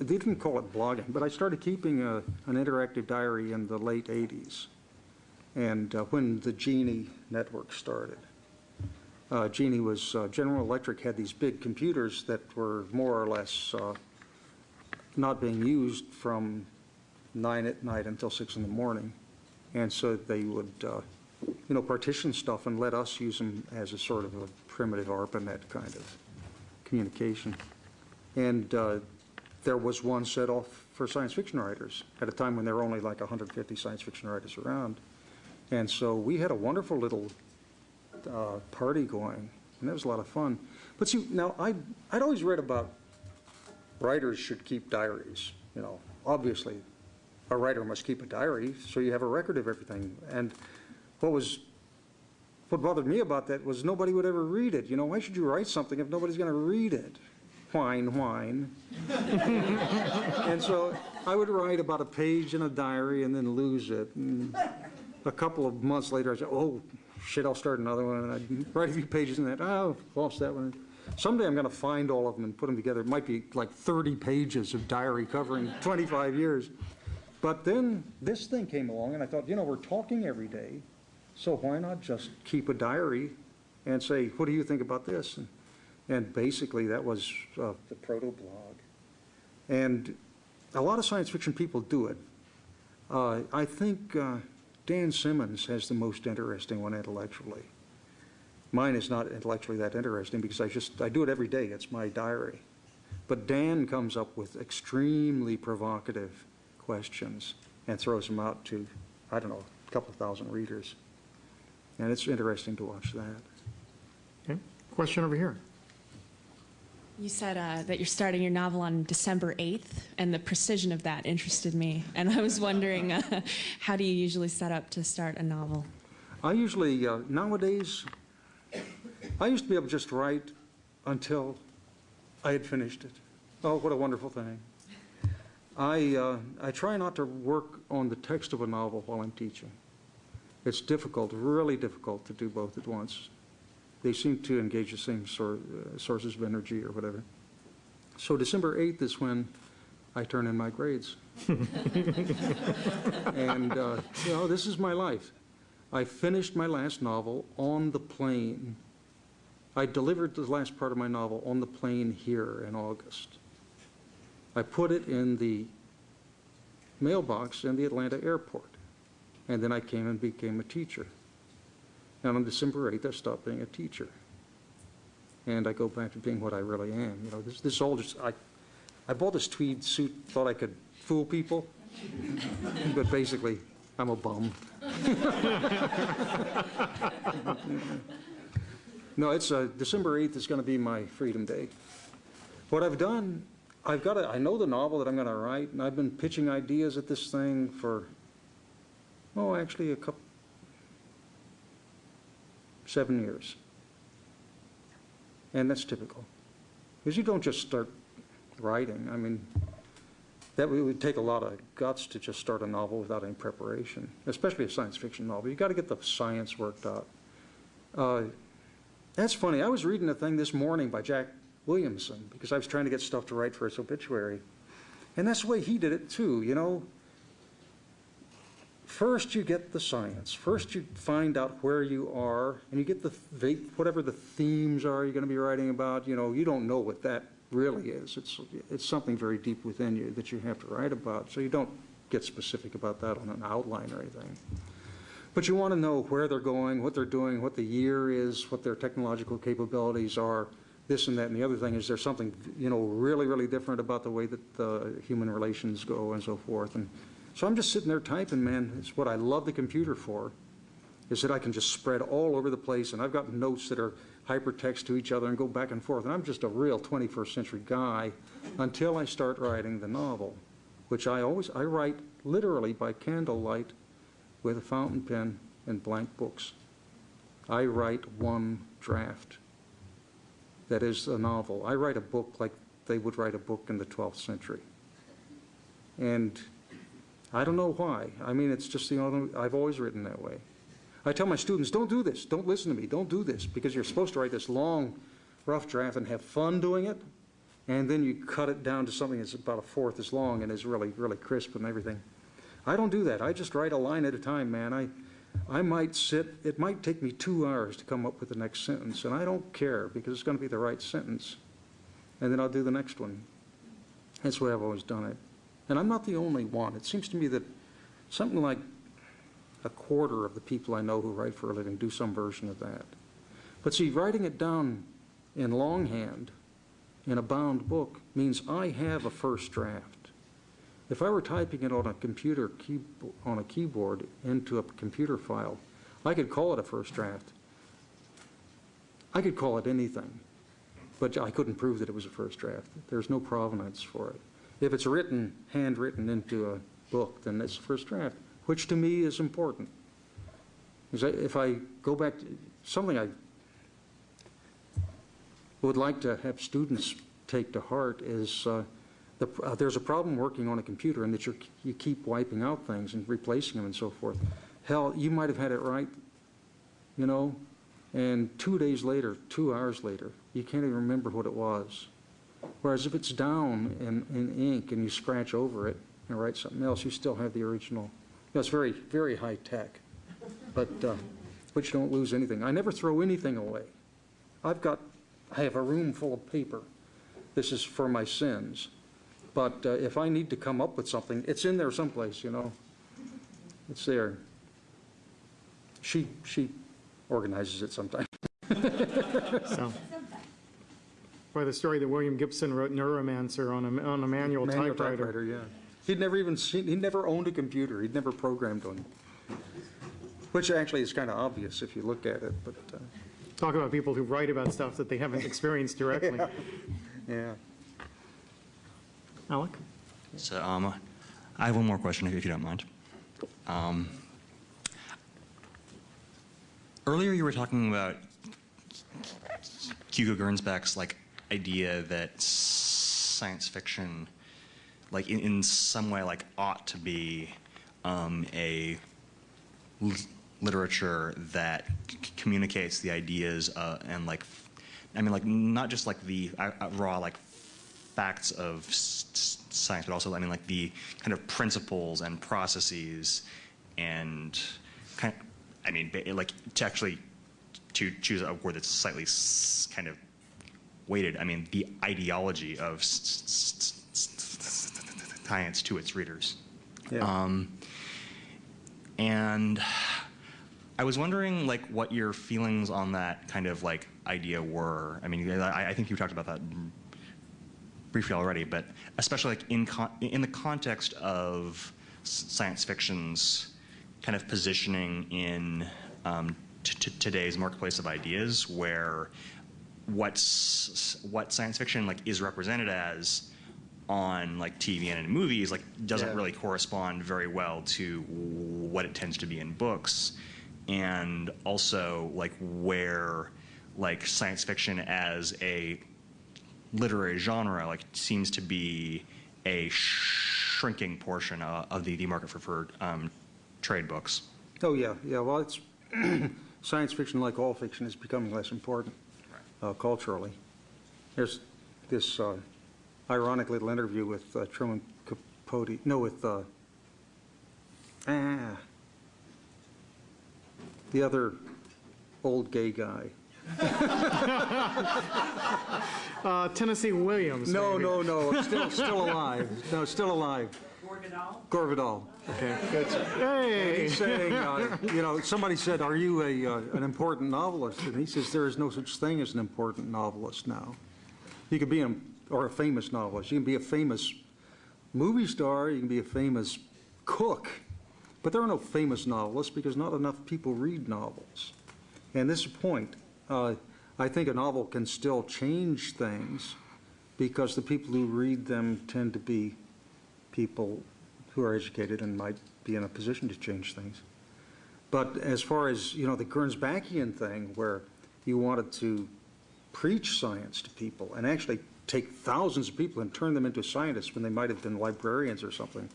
they didn't call it blogging, but I started keeping a, an interactive diary in the late 80s, and uh, when the GEnie network started. Uh, GEnie was, uh, General Electric had these big computers that were more or less uh, not being used from nine at night until six in the morning. And so they would, uh, you know, partition stuff and let us use them as a sort of a primitive ARPANET kind of communication. And uh, there was one set off for science fiction writers at a time when there were only like 150 science fiction writers around. And so we had a wonderful little uh, party going, and that was a lot of fun. But see, now, I'd, I'd always read about writers should keep diaries, you know. Obviously, a writer must keep a diary, so you have a record of everything. And what was, what bothered me about that was nobody would ever read it. You know, why should you write something if nobody's going to read it? Whine, whine. And so I would write about a page in a diary and then lose it. And a couple of months later, I said, oh, shit, I'll start another one. And I'd write a few pages in that, oh, lost that one. Someday I'm going to find all of them and put them together. It might be like 30 pages of diary covering 25 years. But then this thing came along, and I thought, you know, we're talking every day, so why not just keep a diary and say, what do you think about this? And, and basically, that was uh, the proto-blog. And a lot of science fiction people do it. Uh, I think uh, Dan Simmons has the most interesting one intellectually. Mine is not intellectually that interesting because I just, I do it every day. It's my diary. But Dan comes up with extremely provocative questions and throws them out to, I don't know, a couple thousand readers. And it's interesting to watch that. okay. Question over here. You said uh, that you're starting your novel on December 8th, and the precision of that interested me. And I was wondering, uh, how do you usually set up to start a novel? I usually, uh, nowadays, I used to be able to just write until I had finished it. Oh, what a wonderful thing. I, uh, I try not to work on the text of a novel while I'm teaching. It's difficult, really difficult to do both at once. They seem to engage the same sor- uh, sources of energy or whatever. So December 8th is when I turn in my grades. and, uh, you know, this is my life. I finished my last novel on the plane. I delivered the last part of my novel on the plane here in August. I put it in the mailbox in the Atlanta airport. And then I came and became a teacher. And on December 8th, I stopped being a teacher. And I go back to being what I really am. You know, this, this all just, I, I bought this tweed suit, thought I could fool people. but basically, I'm a bum. no, it's, uh, December 8th is going to be my Freedom Day. What I've done, I've got a, I know the novel that I'm going to write, and I've been pitching ideas at this thing for, oh, actually a couple, seven years. And that's typical. Because you don't just start writing. I mean, that would- take a lot of guts to just start a novel without any preparation, especially a science fiction novel. You've got to get the science worked out. Uh, that's funny. I was reading a thing this morning by Jack Williamson because I was trying to get stuff to write for his obituary. And that's the way he did it too, you know. First you get the science. First you find out where you are and you get the, th- whatever the themes are you're going to be writing about. You know, you don't know what that really is. It's, it's something very deep within you that you have to write about. So you don't get specific about that on an outline or anything. But you want to know where they're going, what they're doing, what the year is, what their technological capabilities are, this and that. And the other thing is there's something, you know, really, really different about the way that uh, human relations go and so forth. And so I'm just sitting there typing, man. It's what I love the computer for, is that I can just spread all over the place. And I've got notes that are hypertext to each other and go back and forth. And I'm just a real 21st century guy until I start writing the novel. which I always, I write literally by candlelight with a fountain pen and blank books. I write one draft. That is a novel. I write a book like they would write a book in the 12th century. And I don't know why. I mean, it's just the only, I've always written that way. I tell my students, don't do this, don't listen to me, don't do this, because you're supposed to write this long, rough draft and have fun doing it, and then you cut it down to something that's about a fourth as long and is really, really crisp and everything. I don't do that. I just write a line at a time, man. I, I might sit, it might take me two hours to come up with the next sentence, and I don't care, because it's going to be the right sentence. And then I'll do the next one. That's the way I've always done it. And I'm not the only one. It seems to me that something like a quarter of the people I know who write for a living do some version of that. But see, writing it down in longhand in a bound book means I have a first draft. If I were typing it on a computer key, on a keyboard into a computer file, I could call it a first draft. I could call it anything, but I couldn't prove that it was a first draft. There's no provenance for it. If it's written, handwritten into a book, then it's first draft, which to me is important. Because if I go back, to something I would like to have students take to heart is, uh, the, uh, there's a problem working on a computer and that you're, you keep wiping out things and replacing them and so forth. Hell, you might have had it right, you know, and two days later, two hours later, you can't even remember what it was. Whereas if it's down in, in ink and you scratch over it and write something else, you still have the original. That's very, very high tech, but, uh, but you don't lose anything. I never throw anything away. I've got, I have a room full of paper. This is for my sins. But uh, if I need to come up with something, it's in there someplace, you know. It's there. She, she organizes it sometimes. So, By the story that William Gibson wrote Neuromancer on a, on a manual Manual typewriter. yeah. He'd never even seen, he'd never owned a computer, he'd never programmed one. Which actually is kind of obvious if you look at it, but, uh, Talk about people who write about stuff that they haven't experienced directly. yeah. Alec? So um, I have one more question, if if you don't mind. Um, earlier, you were talking about Hugo Gernsback's like idea that science fiction, like in, in some way, like ought to be um, a l- literature that c- communicates the ideas uh, and like, I mean, like not just like the uh, uh, raw like facts of s- science, but also, I mean, like the kind of principles and processes and kind I mean, like to actually to choose a word that's slightly kind of weighted, I mean, the ideology of science to its readers. Yeah. Um, and I was wondering, like, what your feelings on that kind of like idea were. I mean, I, I think you talked about that briefly already, but especially like in con- in the context of science fiction's kind of positioning in um, today's marketplace of ideas, where what's what science fiction like is represented as on like TV and in movies like doesn't Yeah. really correspond very well to what it tends to be in books. And also like where like science fiction as a literary genre like seems to be a shrinking portion uh, of the, the market for, for um, trade books. Oh, yeah, yeah, well, it's, science fiction, like all fiction, is becoming less important uh, culturally. There's this uh, ironic little interview with uh, Truman Capote, no, with, uh, ah, the other old gay guy. Uh, Tennessee Williams. No, maybe. no, no, still, still alive, no, still alive. Gore Vidal. Okay, good. Hey! He's saying, uh, you know, somebody said, "Are you a uh, an important novelist?" And he says, "There is no such thing as an important novelist now. You could be a or a famous novelist. You can be a famous movie star. You can be a famous cook, but there are no famous novelists because not enough people read novels. And this point. Uh, I think a novel can still change things because the people who read them tend to be people who are educated and might be in a position to change things. But as far as, you know, the Gernsbackian thing, where you wanted to preach science to people and actually take thousands of people and turn them into scientists when they might have been librarians or something,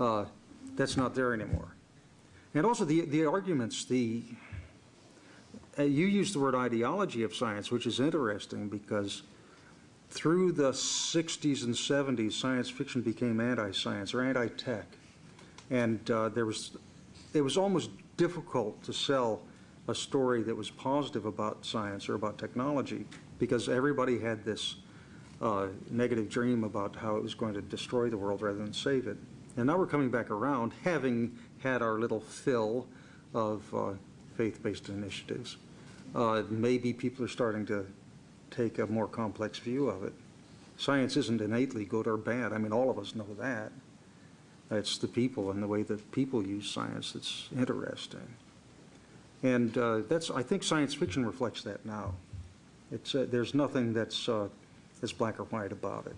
uh, that's not there anymore. And also the, the arguments, the, uh, you used the word ideology of science, which is interesting because through the 60s and 70s, science fiction became anti-science or anti-tech. And uh, there was, it was almost difficult to sell a story that was positive about science or about technology because everybody had this uh, negative dream about how it was going to destroy the world rather than save it. And now we're coming back around, having had our little fill of uh, faith-based initiatives. Uh, maybe people are starting to take a more complex view of it. Science isn't innately good or bad. I mean, all of us know that. It's the people and the way that people use science that's interesting. And uh, that's, I think science fiction reflects that now. It's, uh, there's nothing that's, uh, that's black or white about it.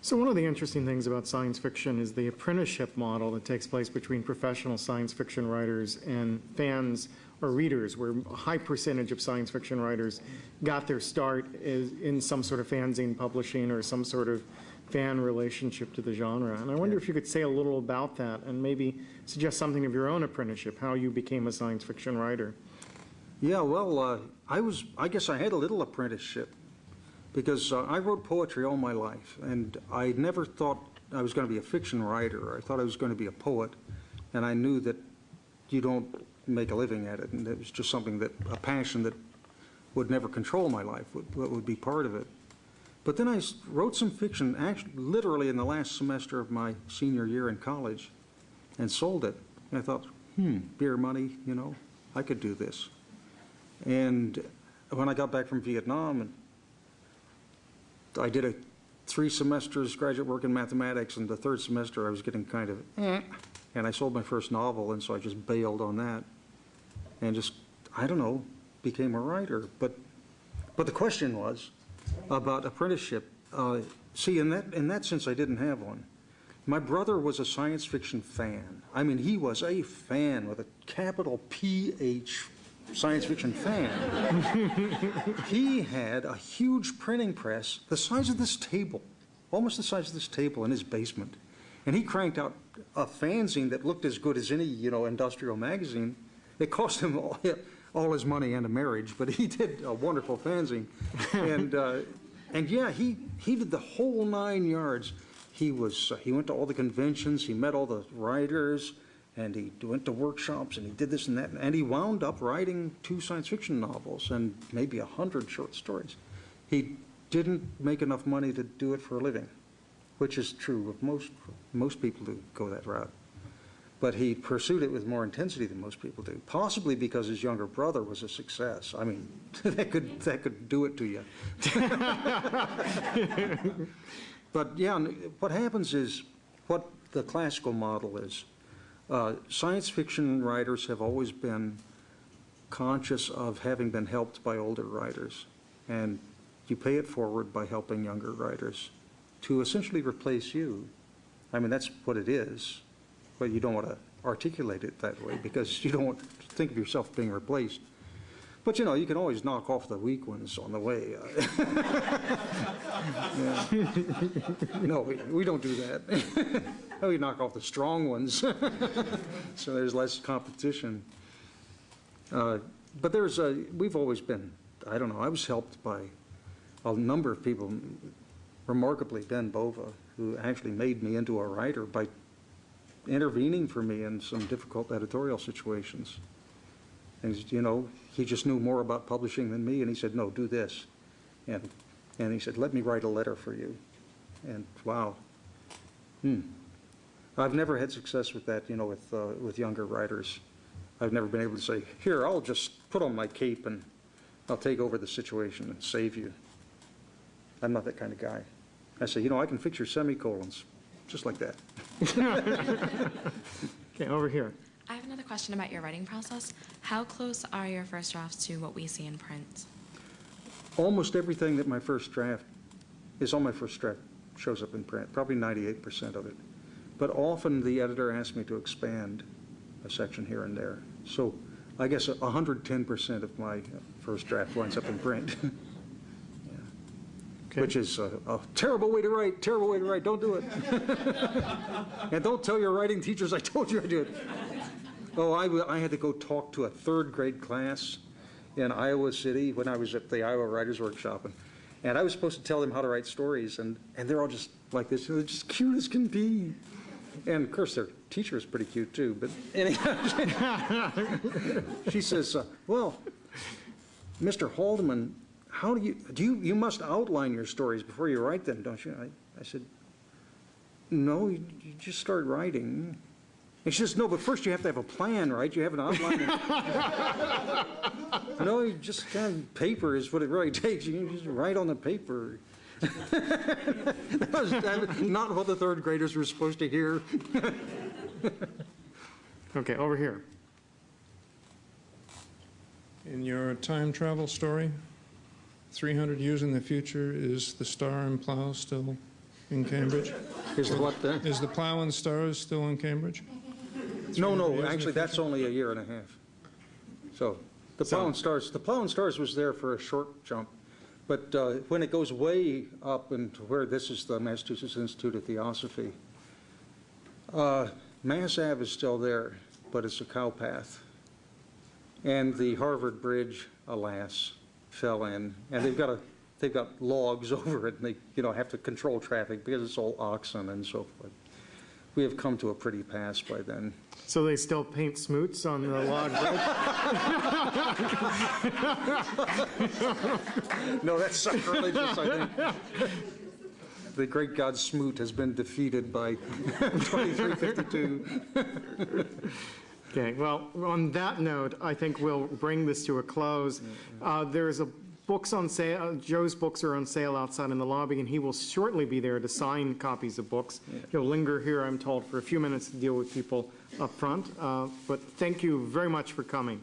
So one of the interesting things about science fiction is the apprenticeship model that takes place between professional science fiction writers and fans or readers, where a high percentage of science fiction writers got their start is in some sort of fanzine publishing or some sort of fan relationship to the genre. And I wonder if you could say a little about that and maybe suggest something of your own apprenticeship, how you became a science fiction writer. Yeah, well, uh, I was, I guess I had a little apprenticeship because uh, I wrote poetry all my life, and I never thought I was going to be a fiction writer. I thought I was going to be a poet, and I knew that you don't make a living at it, and it was just something that, a passion that would never control my life, would, would be part of it. But then I wrote some fiction, actually, literally in the last semester of my senior year in college, and sold it. And I thought, hmm, beer money, you know, I could do this. And when I got back from Vietnam, and I did a three semesters graduate work in mathematics, and the third semester I was getting kind of, eh, and I sold my first novel, and so I just bailed on that, and just, I don't know, became a writer. But, but the question was about apprenticeship. Uh, see, in that in that sense, I didn't have one. My brother was a science fiction fan. I mean, he was a fan with a capital P-H science fiction fan. he had a huge printing press the size of this table, almost the size of this table in his basement. And he cranked out a fanzine that looked as good as any, you know, industrial magazine. It cost him all, all his money and a marriage, but he did a wonderful fanzine. and, uh, and yeah, he, he did the whole nine yards. He was, uh, he went to all the conventions, he met all the writers, and he went to workshops, and he did this and that, and he wound up writing two science fiction novels and maybe a hundred short stories. He didn't make enough money to do it for a living, which is true of most, most people who go that route. But he pursued it with more intensity than most people do, possibly because his younger brother was a success. I mean, that could, that could do it to you. But yeah, what happens is, what the classical model is, uh, science fiction writers have always been conscious of having been helped by older writers. And you pay it forward by helping younger writers to essentially replace you. I mean, that's what it is, but you don't want to articulate it that way because you don't want to think of yourself being replaced. But you know, you can always knock off the weak ones on the way. No, we, we don't do that. We knock off the strong ones. So there's less competition. Uh, But there's, a- we've always been, I don't know, I was helped by a number of people, remarkably Ben Bova, who actually made me into a writer by intervening for me in some difficult editorial situations. And, you know, he just knew more about publishing than me, and he said, no, do this. And, and he said, let me write a letter for you. And wow. Hmm. I've never had success with that, you know, with, uh, with younger writers. I've never been able to say, here, I'll just put on my cape and I'll take over the situation and save you. I'm not that kind of guy. I say, you know, I can fix your semicolons, just like that. Okay, over here. I have another question about your writing process. How close are your first drafts to what we see in print? almost everything that my first draft is on my first draft shows up in print, probably 98% of it. But often, the editor asks me to expand a section here and there. So I guess 110% of my first draft winds up in print. Yeah. Which is a a terrible way to write, terrible way to write, don't do it. And don't tell your writing teachers I told you I did. Oh, I, I had to go talk to a third grade class in Iowa City when I was at the Iowa Writers Workshop. And, and I was supposed to tell them how to write stories, and, and they're all just like this, they're just cute as can be. And of course, their teacher is pretty cute too, but anyhow, she says, uh, well, Mr. Haldeman, how do you, do you, you must outline your stories before you write them, don't you? I, I said, no, you, you just start writing. And she says, no, but first you have to have a plan, right? You have an outline. no, you just kind of, paper is what it really takes. You just write on the paper. that was that was not what the third graders were supposed to hear. Okay, over here. In your time travel story, 300 years in the future, is the star and plow still in Cambridge? Is the what then? Is the plough and stars still in Cambridge? No, no, years in the actually, that's only a year and a half. So, the Plough and Stars, the Plough and Stars was there for a short jump, but uh, when it goes way up into where this is the Massachusetts Institute of Theosophy, uh, Mass Ave is still there, but it's a cow path. And the Harvard Bridge, alas, fell in, and they've got a, they've got logs over it, and they, you know, have to control traffic because it's all oxen and so forth. We have come to a pretty pass by then. So they still paint smoots on the log bridge? No, that's sacrilegious, I think. The great god Smoot has been defeated by 2352. Okay, well, on that note, I think we'll bring this to a close. Uh, There's a books on sale, Joe's books are on sale outside in the lobby, and he will shortly be there to sign copies of books. He'll linger here, I'm told, for a few minutes to deal with people up front. Uh, But thank you very much for coming.